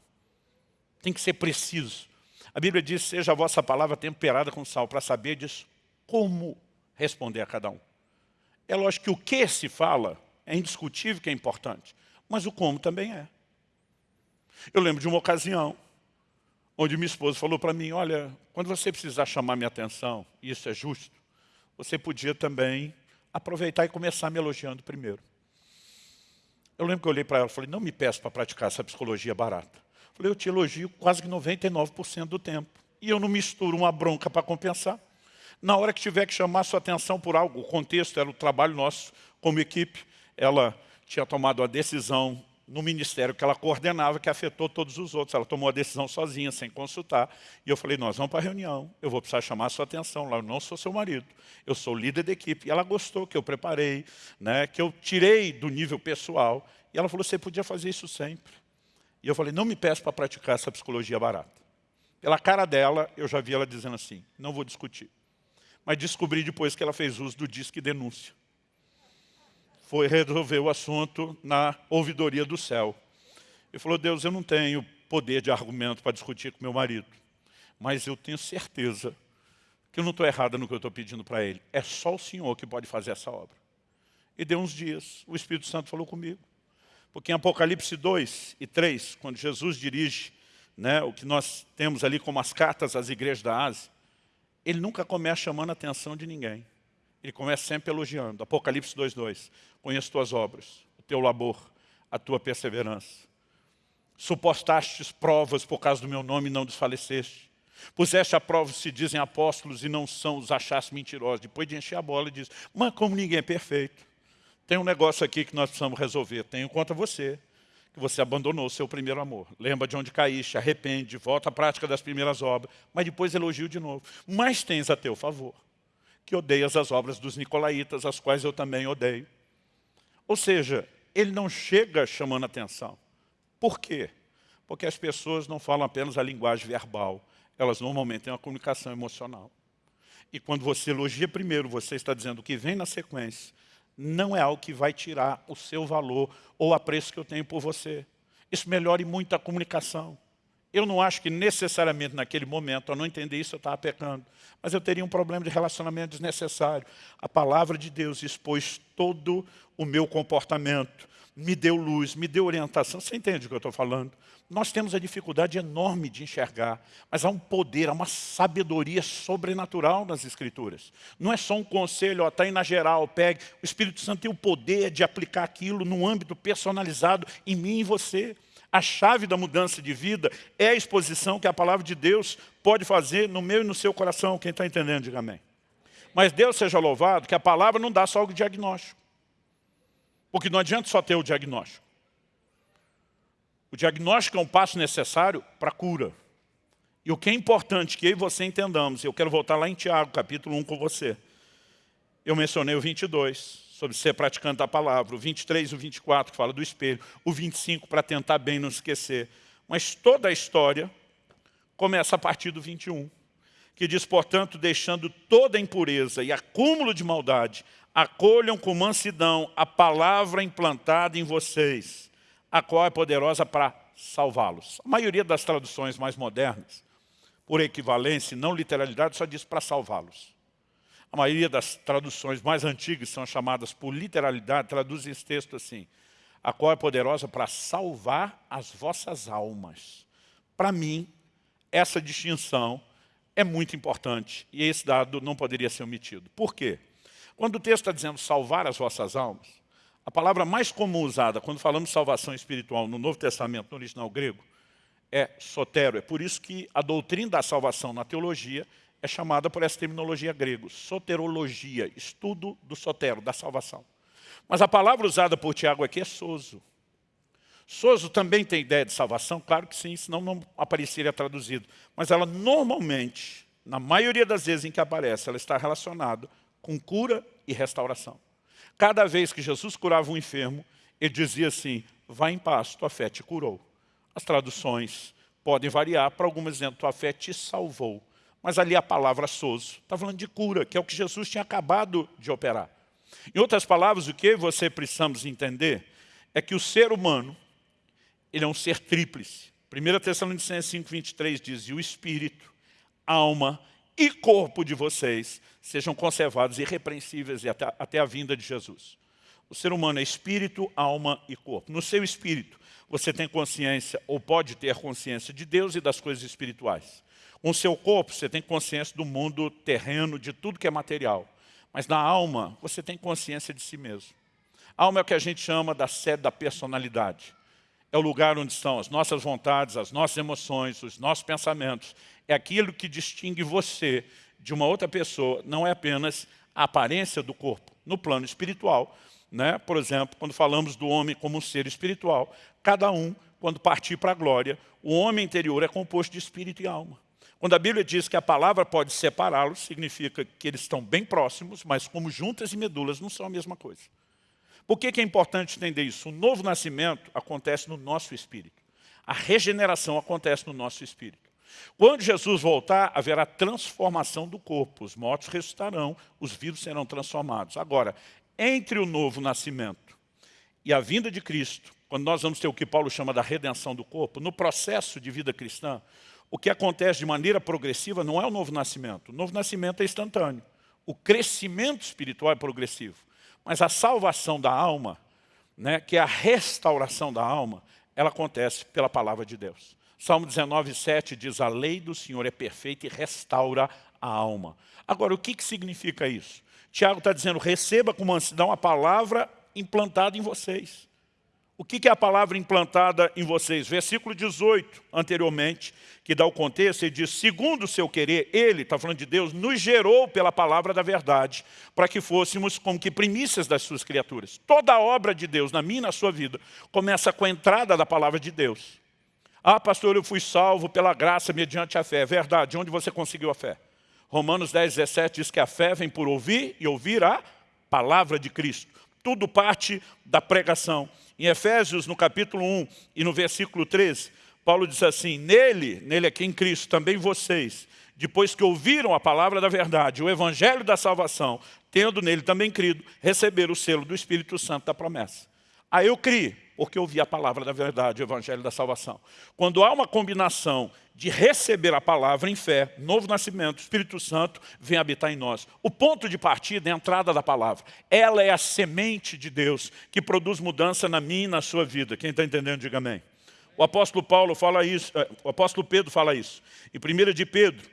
Tem que ser preciso. A Bíblia diz, seja a vossa palavra temperada com sal, para saber disso como responder a cada um. É lógico que o que se fala é indiscutível que é importante, mas o como também é. Eu lembro de uma ocasião onde minha esposa falou para mim, olha, quando você precisar chamar minha atenção, e isso é justo, você podia também aproveitar e começar me elogiando primeiro. Eu lembro que eu olhei para ela e falei, não me peça para praticar essa psicologia barata. Eu falei, eu te elogio quase que 99% do tempo. E eu não misturo uma bronca para compensar. Na hora que tiver que chamar sua atenção por algo, o contexto era o trabalho nosso como equipe, ela tinha tomado a decisão no ministério que ela coordenava, que afetou todos os outros. Ela tomou a decisão sozinha, sem consultar. E eu falei, nós vamos para a reunião, eu vou precisar chamar a sua atenção lá, eu não sou seu marido, eu sou líder da equipe. E ela gostou que eu preparei, né, que eu tirei do nível pessoal. E ela falou, você podia fazer isso sempre. E eu falei, não me peça para praticar essa psicologia barata. Pela cara dela, eu já vi ela dizendo assim, não vou discutir. Mas descobri depois que ela fez uso do disque denúncia foi resolver o assunto na ouvidoria do céu. Ele falou, Deus, eu não tenho poder de argumento para discutir com meu marido, mas eu tenho certeza que eu não estou errada no que eu estou pedindo para ele. É só o Senhor que pode fazer essa obra. E deu uns dias, o Espírito Santo falou comigo. Porque em Apocalipse 2 e 3, quando Jesus dirige né, o que nós temos ali como as cartas às igrejas da Ásia, ele nunca começa chamando a atenção de ninguém. Ele começa sempre elogiando. Apocalipse 2.2. Conheço tuas obras, o teu labor, a tua perseverança. Supostastes provas por causa do meu nome e não desfaleceste. Puseste a prova se dizem apóstolos e não são, os achaste mentirosos. Depois de encher a bola, ele diz, mas como ninguém é perfeito, tem um negócio aqui que nós precisamos resolver. Tenho contra você, que você abandonou o seu primeiro amor. Lembra de onde caíste, arrepende, volta à prática das primeiras obras, mas depois elogio de novo. Mas tens a teu favor que odeias as obras dos nicolaítas, as quais eu também odeio. Ou seja, ele não chega chamando atenção. Por quê? Porque as pessoas não falam apenas a linguagem verbal, elas normalmente têm uma comunicação emocional. E quando você elogia primeiro, você está dizendo o que vem na sequência, não é algo que vai tirar o seu valor ou o apreço que eu tenho por você. Isso melhora muito a comunicação. Eu não acho que necessariamente naquele momento, ao não entender isso, eu estava pecando. Mas eu teria um problema de relacionamento desnecessário. A palavra de Deus expôs todo o meu comportamento, me deu luz, me deu orientação. Você entende o que eu estou falando? Nós temos a dificuldade enorme de enxergar, mas há um poder, há uma sabedoria sobrenatural nas Escrituras. Não é só um conselho, está aí na geral, pegue. O Espírito Santo tem o poder de aplicar aquilo num âmbito personalizado em mim e você. A chave da mudança de vida é a exposição que a palavra de Deus pode fazer no meu e no seu coração. Quem está entendendo, diga amém. Mas Deus seja louvado que a palavra não dá só o diagnóstico. Porque não adianta só ter o diagnóstico. O diagnóstico é um passo necessário para a cura. E o que é importante que eu e você entendamos, eu quero voltar lá em Tiago, capítulo 1 com você. Eu mencionei o 22, sobre ser praticante da palavra, o 23 e o 24, que fala do espelho, o 25 para tentar bem não esquecer. Mas toda a história começa a partir do 21, que diz, portanto, deixando toda impureza e acúmulo de maldade, acolham com mansidão a palavra implantada em vocês, a qual é poderosa para salvá-los. A maioria das traduções mais modernas, por equivalência, não literalidade, só diz para salvá-los. A maioria das traduções mais antigas são chamadas por literalidade, traduzem esse texto assim, a qual é poderosa para salvar as vossas almas. Para mim, essa distinção é muito importante e esse dado não poderia ser omitido. Por quê? Quando o texto está dizendo salvar as vossas almas, a palavra mais comum usada quando falamos salvação espiritual no Novo Testamento, no original grego, é sotero. É por isso que a doutrina da salvação na teologia é chamada por essa terminologia grego, soterologia, estudo do sotero, da salvação. Mas a palavra usada por Tiago aqui é soso. Soso também tem ideia de salvação? Claro que sim, senão não apareceria traduzido. Mas ela normalmente, na maioria das vezes em que aparece, ela está relacionada com cura e restauração. Cada vez que Jesus curava um enfermo, ele dizia assim, vá em paz, tua fé te curou. As traduções podem variar, para algumas dizendo, tua fé te salvou. Mas ali a palavra soso está falando de cura, que é o que Jesus tinha acabado de operar. Em outras palavras, o que você precisamos entender é que o ser humano, ele é um ser tríplice. 1 Tessalonicenses 5, 23 diz, e o espírito, alma e corpo de vocês sejam conservados irrepreensíveis até, até a vinda de Jesus. O ser humano é espírito, alma e corpo. No seu espírito, você tem consciência, ou pode ter consciência de Deus e das coisas espirituais. Com seu corpo, você tem consciência do mundo terreno, de tudo que é material. Mas na alma, você tem consciência de si mesmo. A alma é o que a gente chama da sede da personalidade. É o lugar onde estão as nossas vontades, as nossas emoções, os nossos pensamentos. É aquilo que distingue você de uma outra pessoa, não é apenas a aparência do corpo. No plano espiritual, né? por exemplo, quando falamos do homem como um ser espiritual, cada um, quando partir para a glória, o homem interior é composto de espírito e alma. Quando a Bíblia diz que a palavra pode separá-los, significa que eles estão bem próximos, mas como juntas e medulas não são a mesma coisa. Por que, é importante entender isso? O novo nascimento acontece no nosso espírito. A regeneração acontece no nosso espírito. Quando Jesus voltar, haverá transformação do corpo. Os mortos ressuscitarão, os vivos serão transformados. Agora, entre o novo nascimento e a vinda de Cristo, quando nós vamos ter o que Paulo chama da redenção do corpo, no processo de vida cristã, o que acontece de maneira progressiva não é o novo nascimento. O novo nascimento é instantâneo. O crescimento espiritual é progressivo. Mas a salvação da alma, né, que é a restauração da alma, ela acontece pela palavra de Deus. Salmo 19, 7 diz, a lei do Senhor é perfeita e restaura a alma. Agora, o que, que significa isso? Tiago está dizendo, receba com mansidão a palavra implantada em vocês. O que é a palavra implantada em vocês? Versículo 18, anteriormente, que dá o contexto, ele diz, segundo o seu querer, ele, está falando de Deus, nos gerou pela palavra da verdade, para que fôssemos como que primícias das suas criaturas. Toda a obra de Deus, na minha e na sua vida, começa com a entrada da palavra de Deus. Ah, pastor, eu fui salvo pela graça mediante a fé. É verdade, onde você conseguiu a fé? Romanos 10, 17 diz que a fé vem por ouvir e ouvir a palavra de Cristo. Tudo parte da pregação. Em Efésios, no capítulo 1 e no versículo 13, Paulo diz assim, nele, nele aqui em Cristo, também vocês, depois que ouviram a palavra da verdade, o evangelho da salvação, tendo nele também crido, receberam o selo do Espírito Santo da promessa. Aí eu criei, porque ouvi a palavra da verdade, o evangelho da salvação. Quando há uma combinação de receber a palavra em fé, novo nascimento, Espírito Santo vem habitar em nós. O ponto de partida é a entrada da palavra. Ela é a semente de Deus que produz mudança na minha e na sua vida. Quem está entendendo, diga amém. O apóstolo Paulo fala isso, eh, o apóstolo Pedro fala isso. Em 1 de Pedro,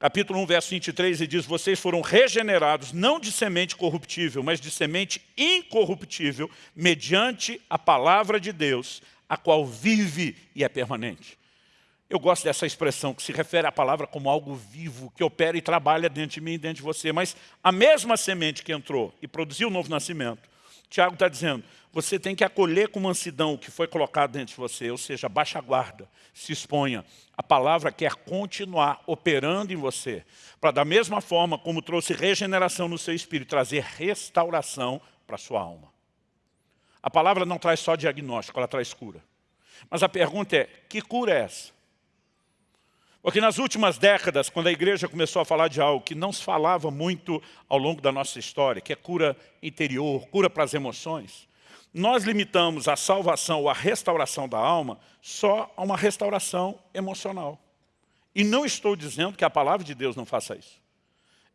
capítulo 1, verso 23, ele diz, vocês foram regenerados, não de semente corruptível, mas de semente incorruptível, mediante a palavra de Deus, a qual vive e é permanente. Eu gosto dessa expressão que se refere à palavra como algo vivo, que opera e trabalha dentro de mim e dentro de você. Mas a mesma semente que entrou e produziu o novo nascimento, Tiago está dizendo, você tem que acolher com mansidão o que foi colocado dentro de você, ou seja, baixa a guarda, se exponha. A palavra quer continuar operando em você, para da mesma forma como trouxe regeneração no seu espírito, trazer restauração para a sua alma. A palavra não traz só diagnóstico, ela traz cura. Mas a pergunta é, que cura é essa? Porque nas últimas décadas, quando a igreja começou a falar de algo que não se falava muito ao longo da nossa história, que é cura interior, cura para as emoções, nós limitamos a salvação ou a restauração da alma só a uma restauração emocional. E não estou dizendo que a palavra de Deus não faça isso.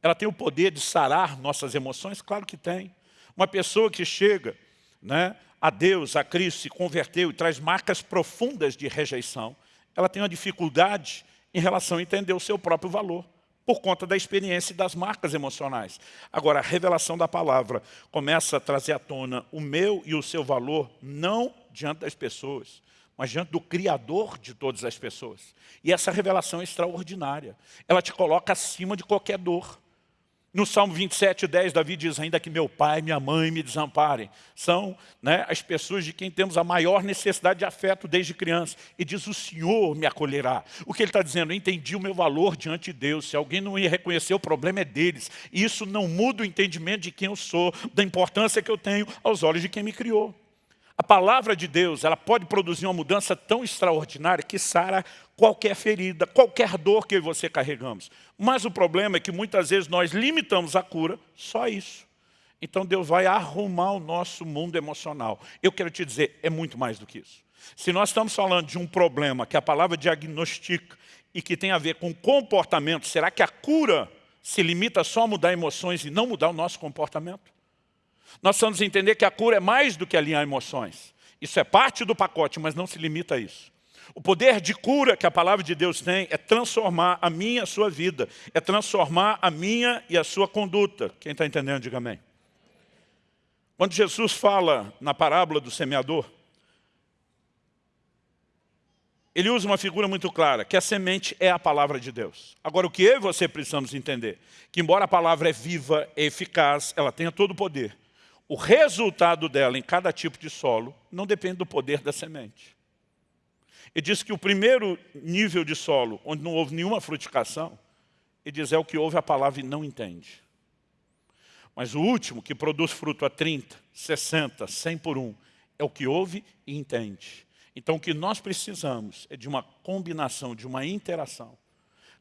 Ela tem o poder de sarar nossas emoções? Claro que tem. Uma pessoa que chega né, a Deus, a Cristo, se converteu e traz marcas profundas de rejeição, ela tem uma dificuldade em relação a entender o seu próprio valor, por conta da experiência e das marcas emocionais. Agora, a revelação da palavra começa a trazer à tona o meu e o seu valor, não diante das pessoas, mas diante do Criador de todas as pessoas. E essa revelação é extraordinária. Ela te coloca acima de qualquer dor. No Salmo 27, 10, Davi diz, ainda que meu pai minha mãe me desamparem. São né, as pessoas de quem temos a maior necessidade de afeto desde criança. E diz, o Senhor me acolherá. O que ele está dizendo? Eu entendi o meu valor diante de Deus. Se alguém não ia reconhecer, o problema é deles. E isso não muda o entendimento de quem eu sou, da importância que eu tenho aos olhos de quem me criou. A palavra de Deus, ela pode produzir uma mudança tão extraordinária que sara qualquer ferida, qualquer dor que eu e você carregamos. Mas o problema é que muitas vezes nós limitamos a cura só isso. Então Deus vai arrumar o nosso mundo emocional. Eu quero te dizer, é muito mais do que isso. Se nós estamos falando de um problema que a palavra diagnostica e que tem a ver com comportamento, será que a cura se limita só a mudar emoções e não mudar o nosso comportamento? Nós precisamos entender que a cura é mais do que alinhar emoções. Isso é parte do pacote, mas não se limita a isso. O poder de cura que a palavra de Deus tem é transformar a minha e a sua vida, é transformar a minha e a sua conduta. Quem está entendendo, diga amém. Quando Jesus fala na parábola do semeador, ele usa uma figura muito clara, que a semente é a palavra de Deus. Agora, o que eu e você precisamos entender? Que embora a palavra é viva, é eficaz, ela tenha todo o poder, o resultado dela em cada tipo de solo não depende do poder da semente. Ele diz que o primeiro nível de solo, onde não houve nenhuma frutificação, ele diz é o que ouve a palavra e não entende. Mas o último, que produz fruto a 30, 60, 100 por um, é o que ouve e entende. Então o que nós precisamos é de uma combinação, de uma interação.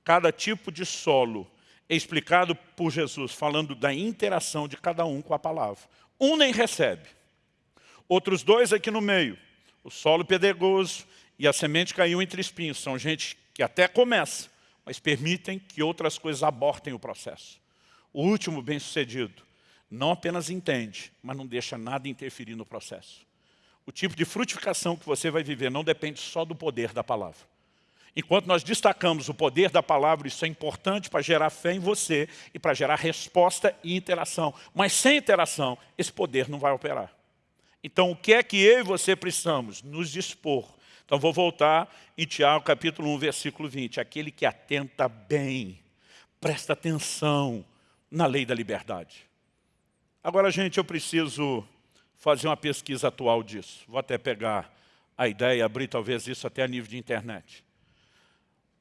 Cada tipo de solo é explicado por Jesus, falando da interação de cada um com a palavra. Um nem recebe. Outros dois aqui no meio. O solo pedregoso e a semente caiu entre espinhos. São gente que até começa, mas permitem que outras coisas abortem o processo. O último bem-sucedido não apenas entende, mas não deixa nada interferir no processo. O tipo de frutificação que você vai viver não depende só do poder da palavra. Enquanto nós destacamos o poder da palavra, isso é importante para gerar fé em você e para gerar resposta e interação. Mas sem interação, esse poder não vai operar. Então, o que é que eu e você precisamos? Nos dispor. Então, vou voltar em Tiago, capítulo 1, versículo 20. Aquele que atenta bem, presta atenção na lei da liberdade. Agora, gente, eu preciso fazer uma pesquisa atual disso. Vou até pegar a ideia, abrir talvez isso até a nível de internet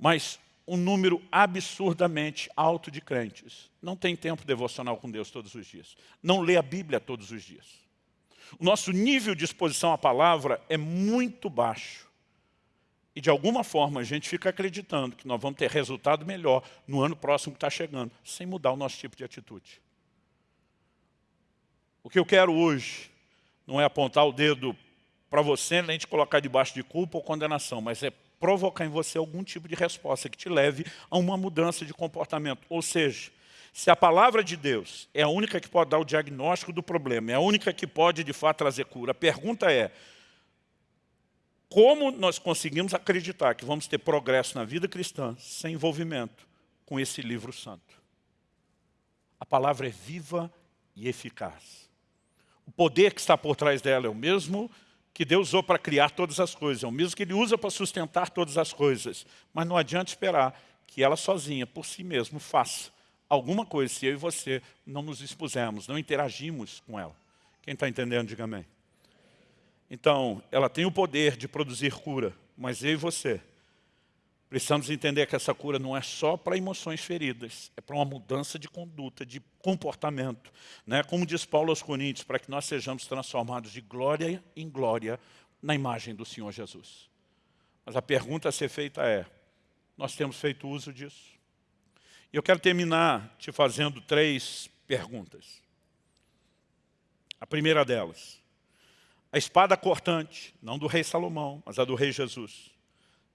mas um número absurdamente alto de crentes não tem tempo devocional com Deus todos os dias. Não lê a Bíblia todos os dias. O nosso nível de exposição à palavra é muito baixo. E de alguma forma a gente fica acreditando que nós vamos ter resultado melhor no ano próximo que está chegando, sem mudar o nosso tipo de atitude. O que eu quero hoje não é apontar o dedo para você, nem te colocar debaixo de culpa ou condenação, mas é provocar em você algum tipo de resposta que te leve a uma mudança de comportamento. Ou seja, se a palavra de Deus é a única que pode dar o diagnóstico do problema, é a única que pode de fato trazer cura, a pergunta é, como nós conseguimos acreditar que vamos ter progresso na vida cristã sem envolvimento com esse livro santo? A palavra é viva e eficaz. O poder que está por trás dela é o mesmo que Deus usou para criar todas as coisas, é o mesmo que Ele usa para sustentar todas as coisas. Mas não adianta esperar que ela sozinha, por si mesma, faça alguma coisa se eu e você não nos expusermos, não interagimos com ela. Quem está entendendo, diga amém. Então, ela tem o poder de produzir cura, mas eu e você precisamos entender que essa cura não é só para emoções feridas, é para uma mudança de conduta, de comportamento. Né? Como diz Paulo aos Coríntios, para que nós sejamos transformados de glória em glória na imagem do Senhor Jesus. Mas a pergunta a ser feita é, nós temos feito uso disso? E eu quero terminar te fazendo três perguntas. A primeira delas, a espada cortante, não do rei Salomão, mas a do rei Jesus,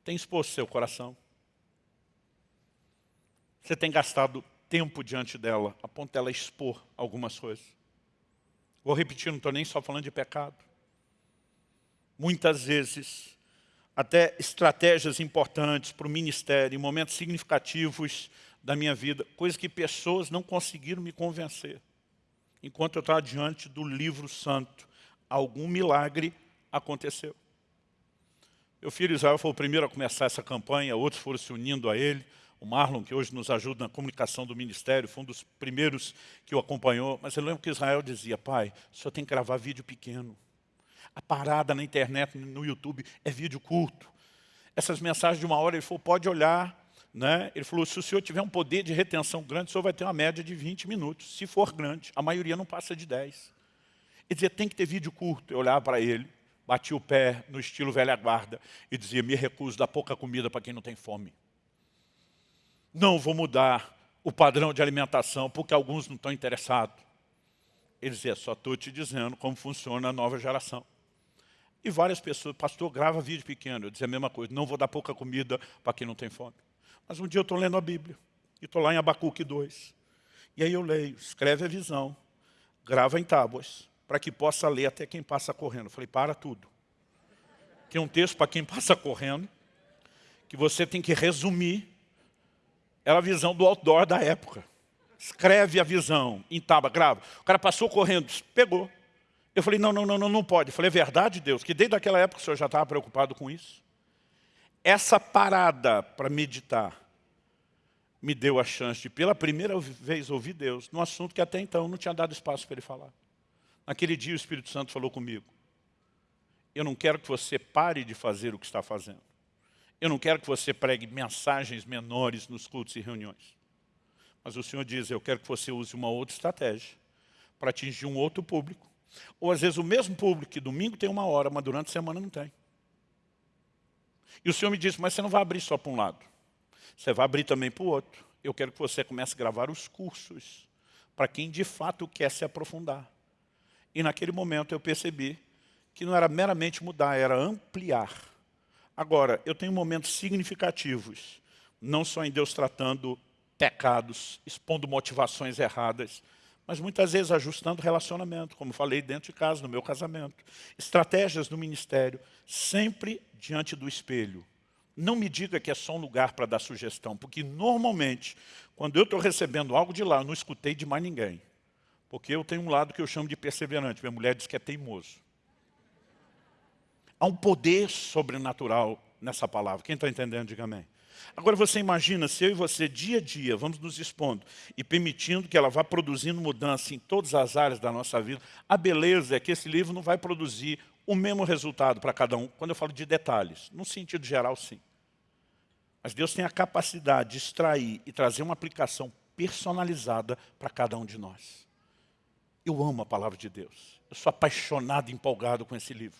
tem exposto seu coração? Você tem gastado tempo diante dela, a ponto dela expor algumas coisas? Vou repetir, não estou nem só falando de pecado. Muitas vezes, até estratégias importantes para o ministério, em momentos significativos da minha vida, coisas que pessoas não conseguiram me convencer. Enquanto eu estava diante do livro santo, algum milagre aconteceu. Meu filho Israel foi o primeiro a começar essa campanha, outros foram se unindo a ele. O Marlon, que hoje nos ajuda na comunicação do ministério, foi um dos primeiros que o acompanhou. Mas eu lembro que Israel dizia, pai, senhor tem que gravar vídeo pequeno. A parada na internet, no YouTube, é vídeo curto. Essas mensagens de uma hora, ele falou, pode olhar. Né? Ele falou, se o senhor tiver um poder de retenção grande, o senhor vai ter uma média de 20 minutos. Se for grande, a maioria não passa de 10. Ele dizia, tem que ter vídeo curto. Eu olhava para ele, batia o pé no estilo velha guarda e dizia, me recuso, dar pouca comida para quem não tem fome. Não vou mudar o padrão de alimentação porque alguns não estão interessados. Ele dizia, só estou te dizendo como funciona a nova geração. E várias pessoas, pastor, grava vídeo pequeno. Eu dizia a mesma coisa, não vou dar pouca comida para quem não tem fome. Mas um dia eu estou lendo a Bíblia, e estou lá em Abacuque 2. E aí eu leio, escreve a visão, grava em tábuas, para que possa ler até quem passa correndo. Eu falei, para tudo. Tem um texto para quem passa correndo, que você tem que resumir. Era a visão do outdoor da época. Escreve a visão em tábua, grava. O cara passou correndo, pegou. Eu falei, não, não, não, não, não pode. Eu falei, é verdade, Deus, que desde aquela época o senhor já estava preocupado com isso? Essa parada para meditar me deu a chance de, pela primeira vez, ouvir Deus num assunto que até então não tinha dado espaço para ele falar. Naquele dia o Espírito Santo falou comigo. Eu não quero que você pare de fazer o que está fazendo. Eu não quero que você pregue mensagens menores nos cultos e reuniões. Mas o Senhor diz, eu quero que você use uma outra estratégia para atingir um outro público. Ou às vezes o mesmo público que domingo tem uma hora, mas durante a semana não tem. E o Senhor me disse, mas você não vai abrir só para um lado. Você vai abrir também para o outro. Eu quero que você comece a gravar os cursos para quem de fato quer se aprofundar. E naquele momento eu percebi que não era meramente mudar, era ampliar. Agora, eu tenho momentos significativos, não só em Deus tratando pecados, expondo motivações erradas, mas muitas vezes ajustando relacionamento, como falei dentro de casa, no meu casamento. Estratégias no ministério, sempre diante do espelho. Não me diga que é só um lugar para dar sugestão, porque normalmente, quando eu estou recebendo algo de lá, eu não escutei de mais ninguém. Porque eu tenho um lado que eu chamo de perseverante. Minha mulher diz que é teimoso. Há um poder sobrenatural nessa palavra. Quem está entendendo, diga amém. Agora você imagina se eu e você, dia a dia, vamos nos expondo e permitindo que ela vá produzindo mudança em todas as áreas da nossa vida. A beleza é que esse livro não vai produzir o mesmo resultado para cada um, quando eu falo de detalhes. No sentido geral, sim. Mas Deus tem a capacidade de extrair e trazer uma aplicação personalizada para cada um de nós. Eu amo a palavra de Deus. Eu sou apaixonado e empolgado com esse livro.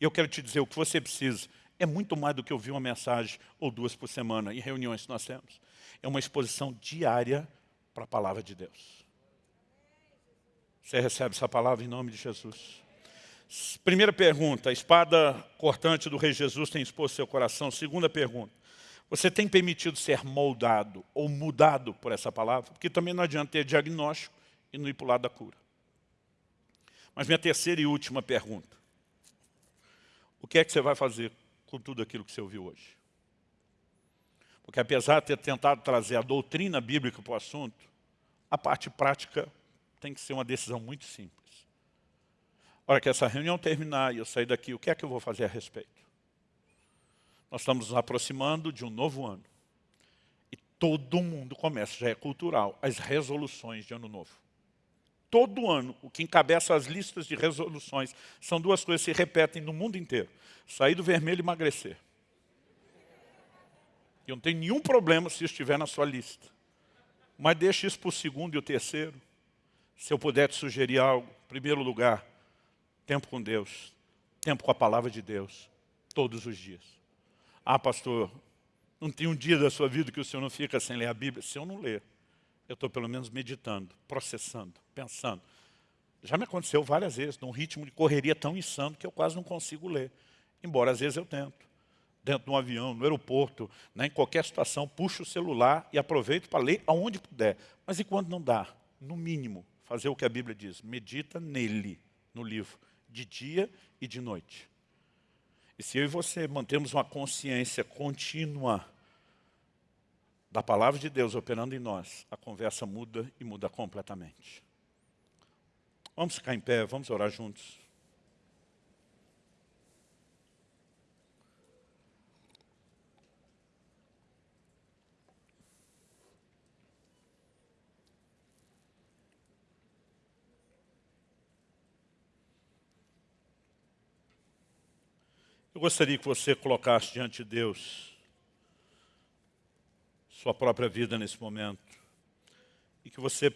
E eu quero te dizer, o que você precisa é muito mais do que ouvir uma mensagem ou duas por semana em reuniões que nós temos. É uma exposição diária para a palavra de Deus. Você recebe essa palavra em nome de Jesus. Primeira pergunta, a espada cortante do rei Jesus tem exposto seu coração. Segunda pergunta, você tem permitido ser moldado ou mudado por essa palavra? Porque também não adianta ter diagnóstico e não ir para o lado da cura. Mas minha terceira e última pergunta. O que é que você vai fazer com tudo aquilo que você ouviu hoje? Porque apesar de ter tentado trazer a doutrina bíblica para o assunto, a parte prática tem que ser uma decisão muito simples. A hora que essa reunião terminar e eu sair daqui, o que é que eu vou fazer a respeito? Nós estamos nos aproximando de um novo ano. E todo mundo começa, já é cultural, as resoluções de ano novo. Todo ano, o que encabeça as listas de resoluções são duas coisas que se repetem no mundo inteiro. Sair do vermelho e emagrecer. Eu não tenho nenhum problema se estiver na sua lista. Mas deixe isso para o segundo e o terceiro. Se eu puder te sugerir algo, em primeiro lugar, tempo com Deus, tempo com a palavra de Deus, todos os dias. Ah, pastor, não tem um dia da sua vida que o senhor não fica sem ler a Bíblia? Se eu não ler, eu estou pelo menos meditando, processando, pensando. Já me aconteceu várias vezes, num ritmo de correria tão insano que eu quase não consigo ler. Embora às vezes eu tento. Dentro de um avião, no aeroporto, né, em qualquer situação, puxo o celular e aproveito para ler aonde puder. Mas e quando não dá? No mínimo, fazer o que a Bíblia diz. Medita nele, no livro de dia e de noite. E se eu e você mantemos uma consciência contínua da palavra de Deus operando em nós, a conversa muda e muda completamente. Vamos ficar em pé, vamos orar juntos. Eu gostaria que você colocasse diante de Deus sua própria vida nesse momento e que você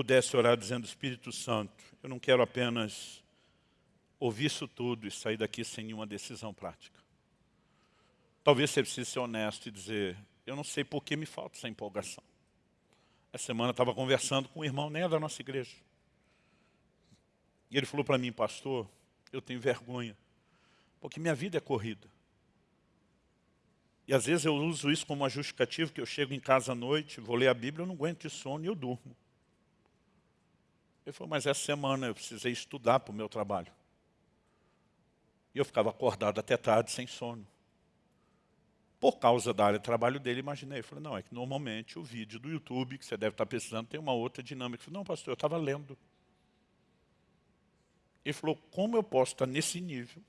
pudesse orar dizendo, Espírito Santo, eu não quero apenas ouvir isso tudo e sair daqui sem nenhuma decisão prática. Talvez você precise ser honesto e dizer, eu não sei por que me falta essa empolgação. Essa semana estava conversando com um irmão, nem é da nossa igreja. E ele falou para mim, pastor, eu tenho vergonha porque minha vida é corrida. E às vezes eu uso isso como uma justificativa, que eu chego em casa à noite, vou ler a Bíblia, eu não aguento de sono e eu durmo. Ele falou, mas essa semana eu precisei estudar para o meu trabalho. E eu ficava acordado até tarde, sem sono. Por causa da área de trabalho dele, imaginei. Eu falei, não, é que normalmente o vídeo do YouTube, que você deve estar precisando, tem uma outra dinâmica. Eu falei, não, pastor, eu estava lendo. Ele falou, como eu posso estar nesse nível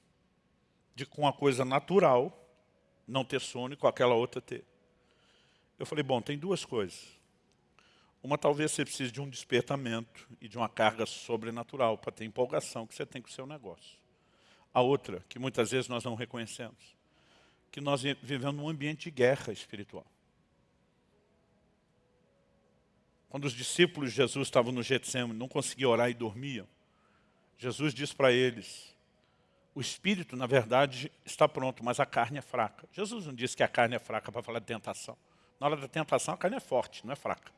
de com a coisa natural não ter sono e com aquela outra ter. Eu falei, bom, tem duas coisas. Uma, talvez você precise de um despertamento e de uma carga sobrenatural para ter empolgação que você tem com o seu negócio. A outra, que muitas vezes nós não reconhecemos, que nós vivemos num ambiente de guerra espiritual. Quando os discípulos de Jesus estavam no Getsemane, não conseguiam orar e dormiam, Jesus disse para eles, o espírito, na verdade, está pronto, mas a carne é fraca. Jesus não disse que a carne é fraca para falar de tentação. Na hora da tentação, a carne é forte, não é fraca.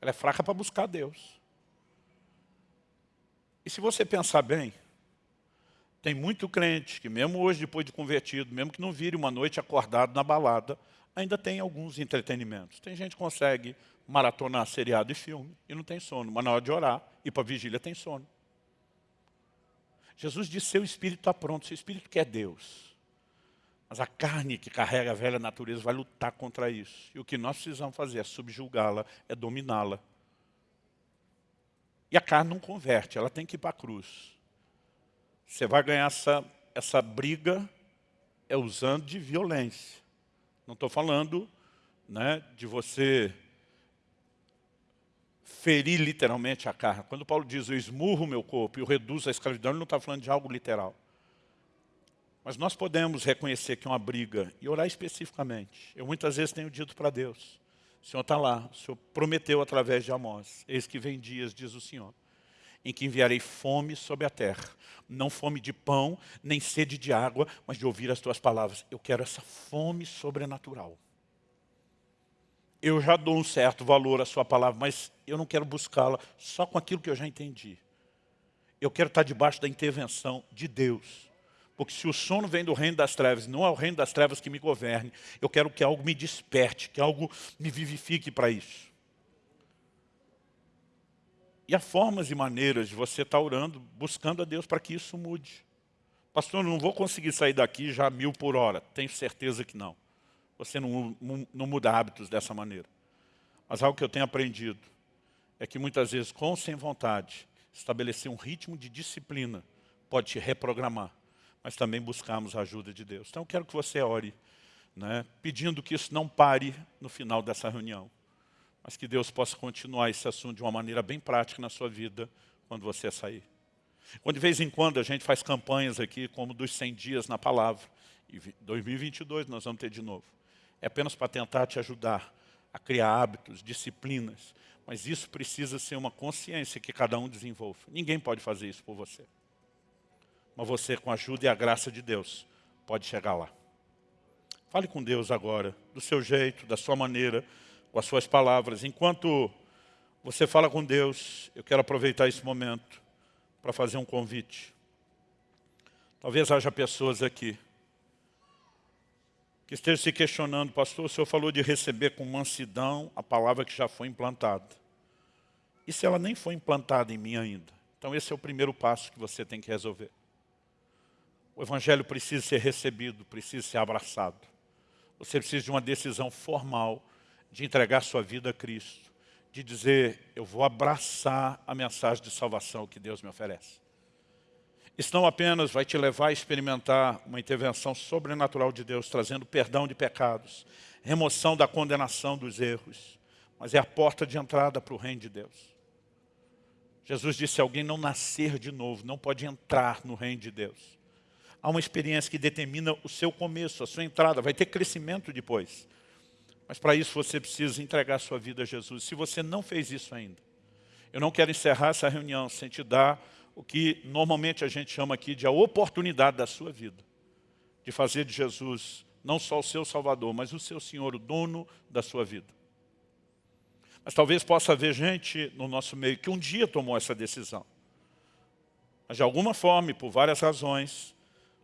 Ela é fraca para buscar Deus. E se você pensar bem, tem muito crente que mesmo hoje, depois de convertido, mesmo que não vire uma noite acordado na balada, ainda tem alguns entretenimentos. Tem gente que consegue maratonar seriado e filme e não tem sono, mas na hora de orar e para vigília tem sono. Jesus disse, seu espírito está pronto, seu espírito quer Deus. Mas a carne que carrega a velha natureza vai lutar contra isso. E o que nós precisamos fazer é subjugá-la, é dominá-la. E a carne não converte, ela tem que ir para a cruz. Você vai ganhar essa, essa briga é usando de violência. Não estou falando né, de você ferir literalmente a carne. Quando Paulo diz, eu esmurro o meu corpo e eu reduzo a escravidão, ele não está falando de algo literal. Mas nós podemos reconhecer que é uma briga e orar especificamente. Eu muitas vezes tenho dito para Deus, o Senhor está lá, o Senhor prometeu através de Amós, eis que vem dias, diz o Senhor, em que enviarei fome sobre a terra. Não fome de pão, nem sede de água, mas de ouvir as tuas palavras. Eu quero essa fome sobrenatural. Eu já dou um certo valor à sua palavra, mas eu não quero buscá-la só com aquilo que eu já entendi. Eu quero estar debaixo da intervenção de Deus. Porque se o sono vem do reino das trevas, não é o reino das trevas que me governe, eu quero que algo me desperte, que algo me vivifique para isso. E há formas e maneiras de você estar orando, buscando a Deus para que isso mude. Pastor, eu não vou conseguir sair daqui já mil por hora. Tenho certeza que não. Você não, não muda hábitos dessa maneira. Mas algo que eu tenho aprendido é que muitas vezes, com ou sem vontade, estabelecer um ritmo de disciplina pode te reprogramar mas também buscarmos a ajuda de Deus. Então eu quero que você ore, né, pedindo que isso não pare no final dessa reunião, mas que Deus possa continuar esse assunto de uma maneira bem prática na sua vida quando você sair. Quando de vez em quando a gente faz campanhas aqui, como dos 100 dias na palavra, e 2022 nós vamos ter de novo. É apenas para tentar te ajudar a criar hábitos, disciplinas, mas isso precisa ser uma consciência que cada um desenvolva. Ninguém pode fazer isso por você mas você, com a ajuda e a graça de Deus, pode chegar lá. Fale com Deus agora, do seu jeito, da sua maneira, com as suas palavras. Enquanto você fala com Deus, eu quero aproveitar esse momento para fazer um convite. Talvez haja pessoas aqui que estejam se questionando, pastor, o senhor falou de receber com mansidão a palavra que já foi implantada. E se ela nem foi implantada em mim ainda? Então esse é o primeiro passo que você tem que resolver. O Evangelho precisa ser recebido, precisa ser abraçado. Você precisa de uma decisão formal de entregar sua vida a Cristo, de dizer, eu vou abraçar a mensagem de salvação que Deus me oferece. Isso não apenas vai te levar a experimentar uma intervenção sobrenatural de Deus, trazendo perdão de pecados, remoção da condenação dos erros, mas é a porta de entrada para o reino de Deus. Jesus disse, se alguém não nascer de novo, não pode entrar no reino de Deus há uma experiência que determina o seu começo, a sua entrada, vai ter crescimento depois. Mas para isso você precisa entregar sua vida a Jesus. Se você não fez isso ainda, eu não quero encerrar essa reunião sem te dar o que normalmente a gente chama aqui de a oportunidade da sua vida. De fazer de Jesus não só o seu Salvador, mas o seu Senhor, o dono da sua vida. Mas talvez possa haver gente no nosso meio que um dia tomou essa decisão. Mas de alguma forma, por várias razões,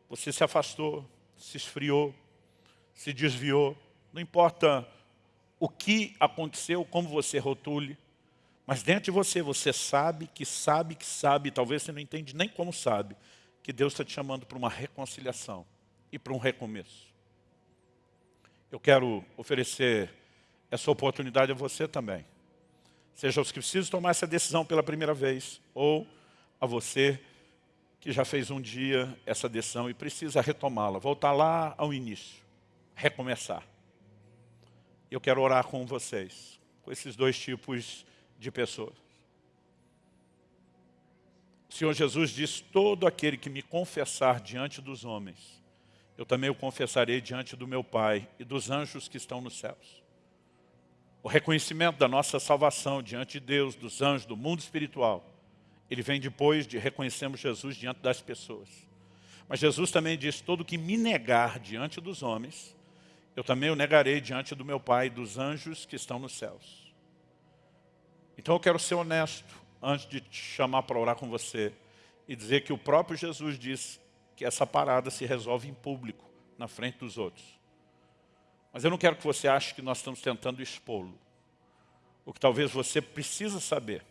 você se afastou, se esfriou, se desviou. Não importa o que aconteceu, como você rotule, mas dentro de você, você sabe que sabe que sabe, talvez você não entende nem como sabe, que Deus está te chamando para uma reconciliação e para um recomeço. Eu quero oferecer essa oportunidade a você também. Seja os que precisam tomar essa decisão pela primeira vez, ou a você que já fez um dia essa decisão e precisa retomá-la, voltar lá ao início, recomeçar. Eu quero orar com vocês, com esses dois tipos de pessoas. O Senhor Jesus diz, todo aquele que me confessar diante dos homens, eu também o confessarei diante do meu Pai e dos anjos que estão nos céus. O reconhecimento da nossa salvação diante de Deus, dos anjos, do mundo espiritual, ele vem depois de reconhecermos Jesus diante das pessoas. Mas Jesus também diz, todo que me negar diante dos homens, eu também o negarei diante do meu Pai e dos anjos que estão nos céus. Então eu quero ser honesto antes de te chamar para orar com você e dizer que o próprio Jesus disse que essa parada se resolve em público, na frente dos outros. Mas eu não quero que você ache que nós estamos tentando expô-lo. O que talvez você precisa saber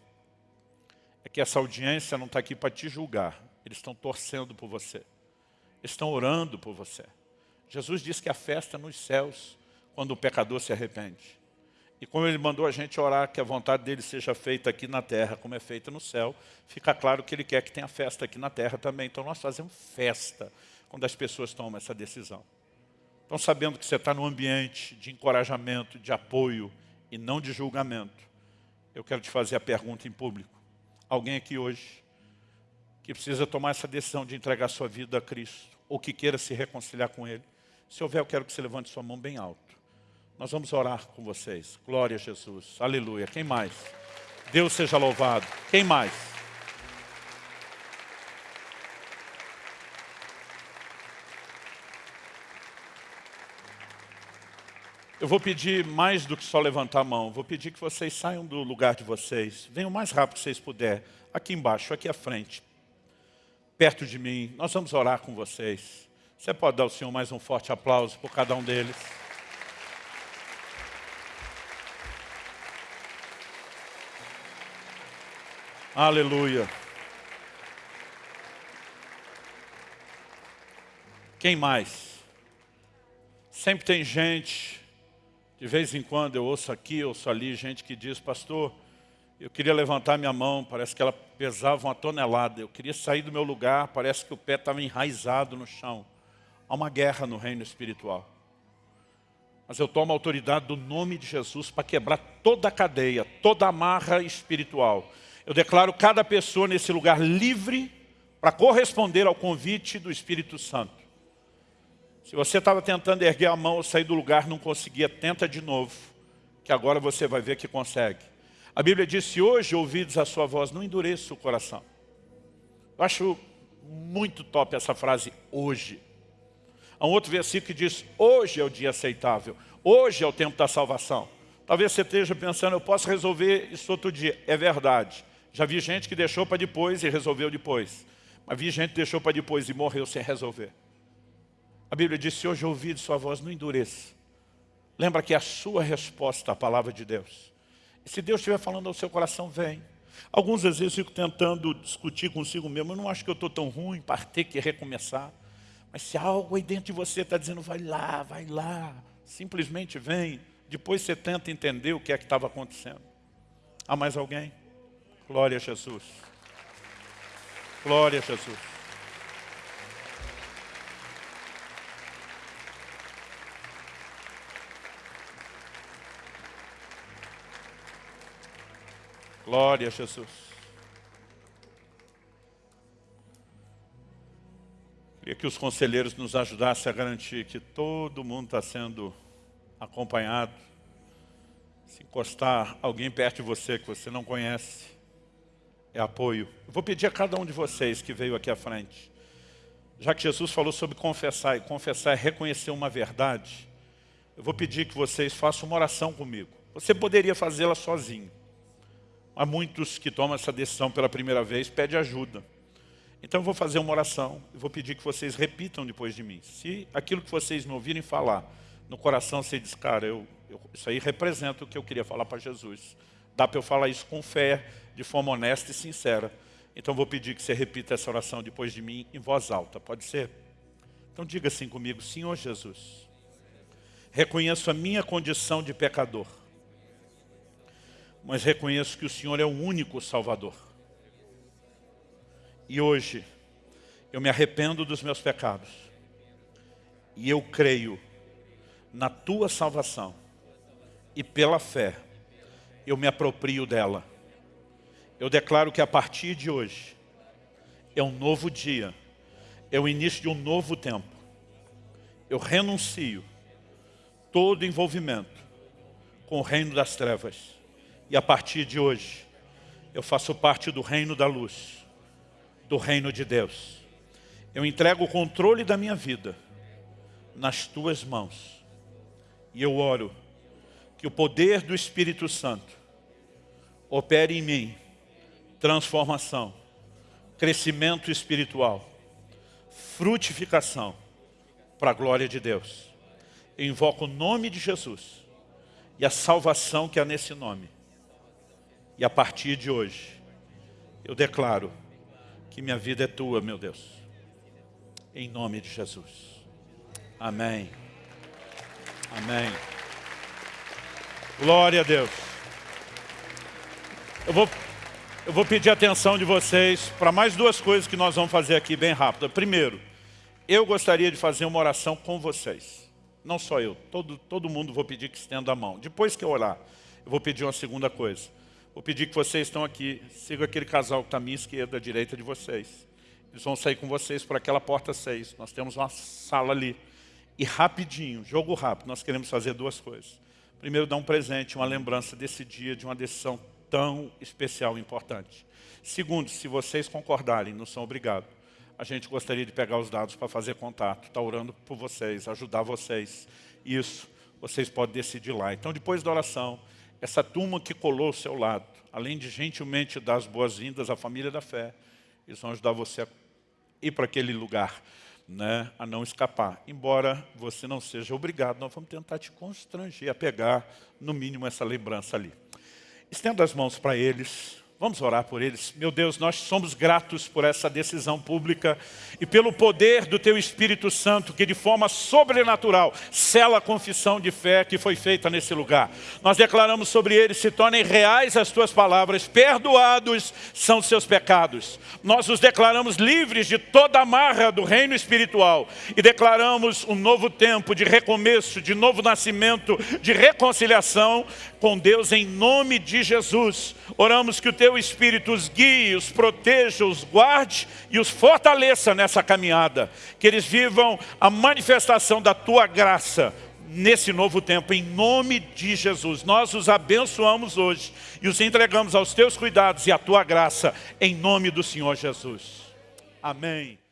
é que essa audiência não está aqui para te julgar. Eles estão torcendo por você. Estão orando por você. Jesus disse que a festa é nos céus, quando o pecador se arrepende. E como ele mandou a gente orar que a vontade dele seja feita aqui na terra, como é feita no céu, fica claro que ele quer que tenha festa aqui na terra também. Então nós fazemos festa quando as pessoas tomam essa decisão. Então sabendo que você está num ambiente de encorajamento, de apoio e não de julgamento, eu quero te fazer a pergunta em público alguém aqui hoje que precisa tomar essa decisão de entregar sua vida a Cristo, ou que queira se reconciliar com Ele. Se houver, eu quero que você levante sua mão bem alto. Nós vamos orar com vocês. Glória a Jesus. Aleluia. Quem mais? Deus seja louvado. Quem mais? Eu vou pedir mais do que só levantar a mão. Vou pedir que vocês saiam do lugar de vocês. Venham o mais rápido que vocês puderem. Aqui embaixo, aqui à frente. Perto de mim. Nós vamos orar com vocês. Você pode dar ao Senhor mais um forte aplauso por cada um deles. Aleluia. Quem mais? Sempre tem gente de vez em quando eu ouço aqui, ouço ali, gente que diz, pastor, eu queria levantar minha mão, parece que ela pesava uma tonelada. Eu queria sair do meu lugar, parece que o pé estava enraizado no chão. Há uma guerra no reino espiritual. Mas eu tomo a autoridade do nome de Jesus para quebrar toda a cadeia, toda a amarra espiritual. Eu declaro cada pessoa nesse lugar livre para corresponder ao convite do Espírito Santo. Se você estava tentando erguer a mão ou sair do lugar, não conseguia, tenta de novo, que agora você vai ver que consegue. A Bíblia diz, se hoje ouvides a sua voz, não endureça o coração. Eu acho muito top essa frase, hoje. Há um outro versículo que diz, hoje é o dia aceitável, hoje é o tempo da salvação. Talvez você esteja pensando, eu posso resolver isso outro dia. É verdade. Já vi gente que deixou para depois e resolveu depois. Mas vi gente que deixou para depois e morreu sem resolver. A Bíblia diz, se hoje ouvir sua voz, não endureça. Lembra que é a sua resposta à palavra de Deus. E se Deus estiver falando ao seu coração, vem. Alguns vezes eu fico tentando discutir consigo mesmo, eu não acho que eu estou tão ruim para ter que recomeçar. Mas se algo aí dentro de você está dizendo, vai lá, vai lá, simplesmente vem. Depois você tenta entender o que é que estava acontecendo. Há mais alguém? Glória a Jesus. Glória a Jesus. Glória a Jesus. Queria que os conselheiros nos ajudassem a garantir que todo mundo está sendo acompanhado. Se encostar alguém perto de você que você não conhece, é apoio. Eu vou pedir a cada um de vocês que veio aqui à frente, já que Jesus falou sobre confessar, e confessar é reconhecer uma verdade, eu vou pedir que vocês façam uma oração comigo. Você poderia fazê-la sozinho. Há muitos que tomam essa decisão pela primeira vez, pede ajuda. Então eu vou fazer uma oração, e vou pedir que vocês repitam depois de mim. Se aquilo que vocês me ouvirem falar, no coração você diz, cara, eu, eu, isso aí representa o que eu queria falar para Jesus. Dá para eu falar isso com fé, de forma honesta e sincera. Então eu vou pedir que você repita essa oração depois de mim em voz alta, pode ser? Então diga assim comigo, Senhor Jesus, reconheço a minha condição de pecador mas reconheço que o Senhor é o único Salvador. E hoje, eu me arrependo dos meus pecados. E eu creio na Tua salvação. E pela fé, eu me aproprio dela. Eu declaro que a partir de hoje, é um novo dia. É o início de um novo tempo. Eu renuncio todo envolvimento com o reino das trevas e a partir de hoje, eu faço parte do reino da luz, do reino de Deus. Eu entrego o controle da minha vida nas tuas mãos. E eu oro que o poder do Espírito Santo opere em mim transformação, crescimento espiritual, frutificação para a glória de Deus. Eu invoco o nome de Jesus e a salvação que há nesse nome e a partir de hoje, eu declaro que minha vida é tua, meu Deus. Em nome de Jesus. Amém. Amém. Glória a Deus. Eu vou, eu vou pedir atenção de vocês para mais duas coisas que nós vamos fazer aqui bem rápido. Primeiro, eu gostaria de fazer uma oração com vocês. Não só eu, todo, todo mundo vou pedir que estenda a mão. Depois que eu orar, eu vou pedir uma segunda coisa. Vou pedir que vocês estão aqui, sigam aquele casal que está à minha esquerda, à direita de vocês. Eles vão sair com vocês por aquela porta 6. Nós temos uma sala ali. E rapidinho, jogo rápido, nós queremos fazer duas coisas. Primeiro, dar um presente, uma lembrança desse dia, de uma decisão tão especial e importante. Segundo, se vocês concordarem, não são obrigados, a gente gostaria de pegar os dados para fazer contato, estar tá orando por vocês, ajudar vocês. Isso vocês podem decidir lá. Então, depois da oração, essa turma que colou ao seu lado, além de gentilmente dar as boas-vindas à família da fé, eles vão ajudar você a ir para aquele lugar, né, a não escapar. Embora você não seja obrigado, nós vamos tentar te constranger a pegar, no mínimo, essa lembrança ali. Estenda as mãos para eles, Vamos orar por eles. Meu Deus, nós somos gratos por essa decisão pública e pelo poder do Teu Espírito Santo que de forma sobrenatural sela a confissão de fé que foi feita nesse lugar. Nós declaramos sobre eles, se tornem reais as Tuas palavras, perdoados são seus pecados. Nós os declaramos livres de toda a marra do reino espiritual e declaramos um novo tempo de recomeço, de novo nascimento, de reconciliação com Deus em nome de Jesus. Oramos que o Teu Espírito os guie, os proteja, os guarde e os fortaleça nessa caminhada. Que eles vivam a manifestação da Tua graça nesse novo tempo, em nome de Jesus. Nós os abençoamos hoje e os entregamos aos Teus cuidados e à Tua graça, em nome do Senhor Jesus. Amém.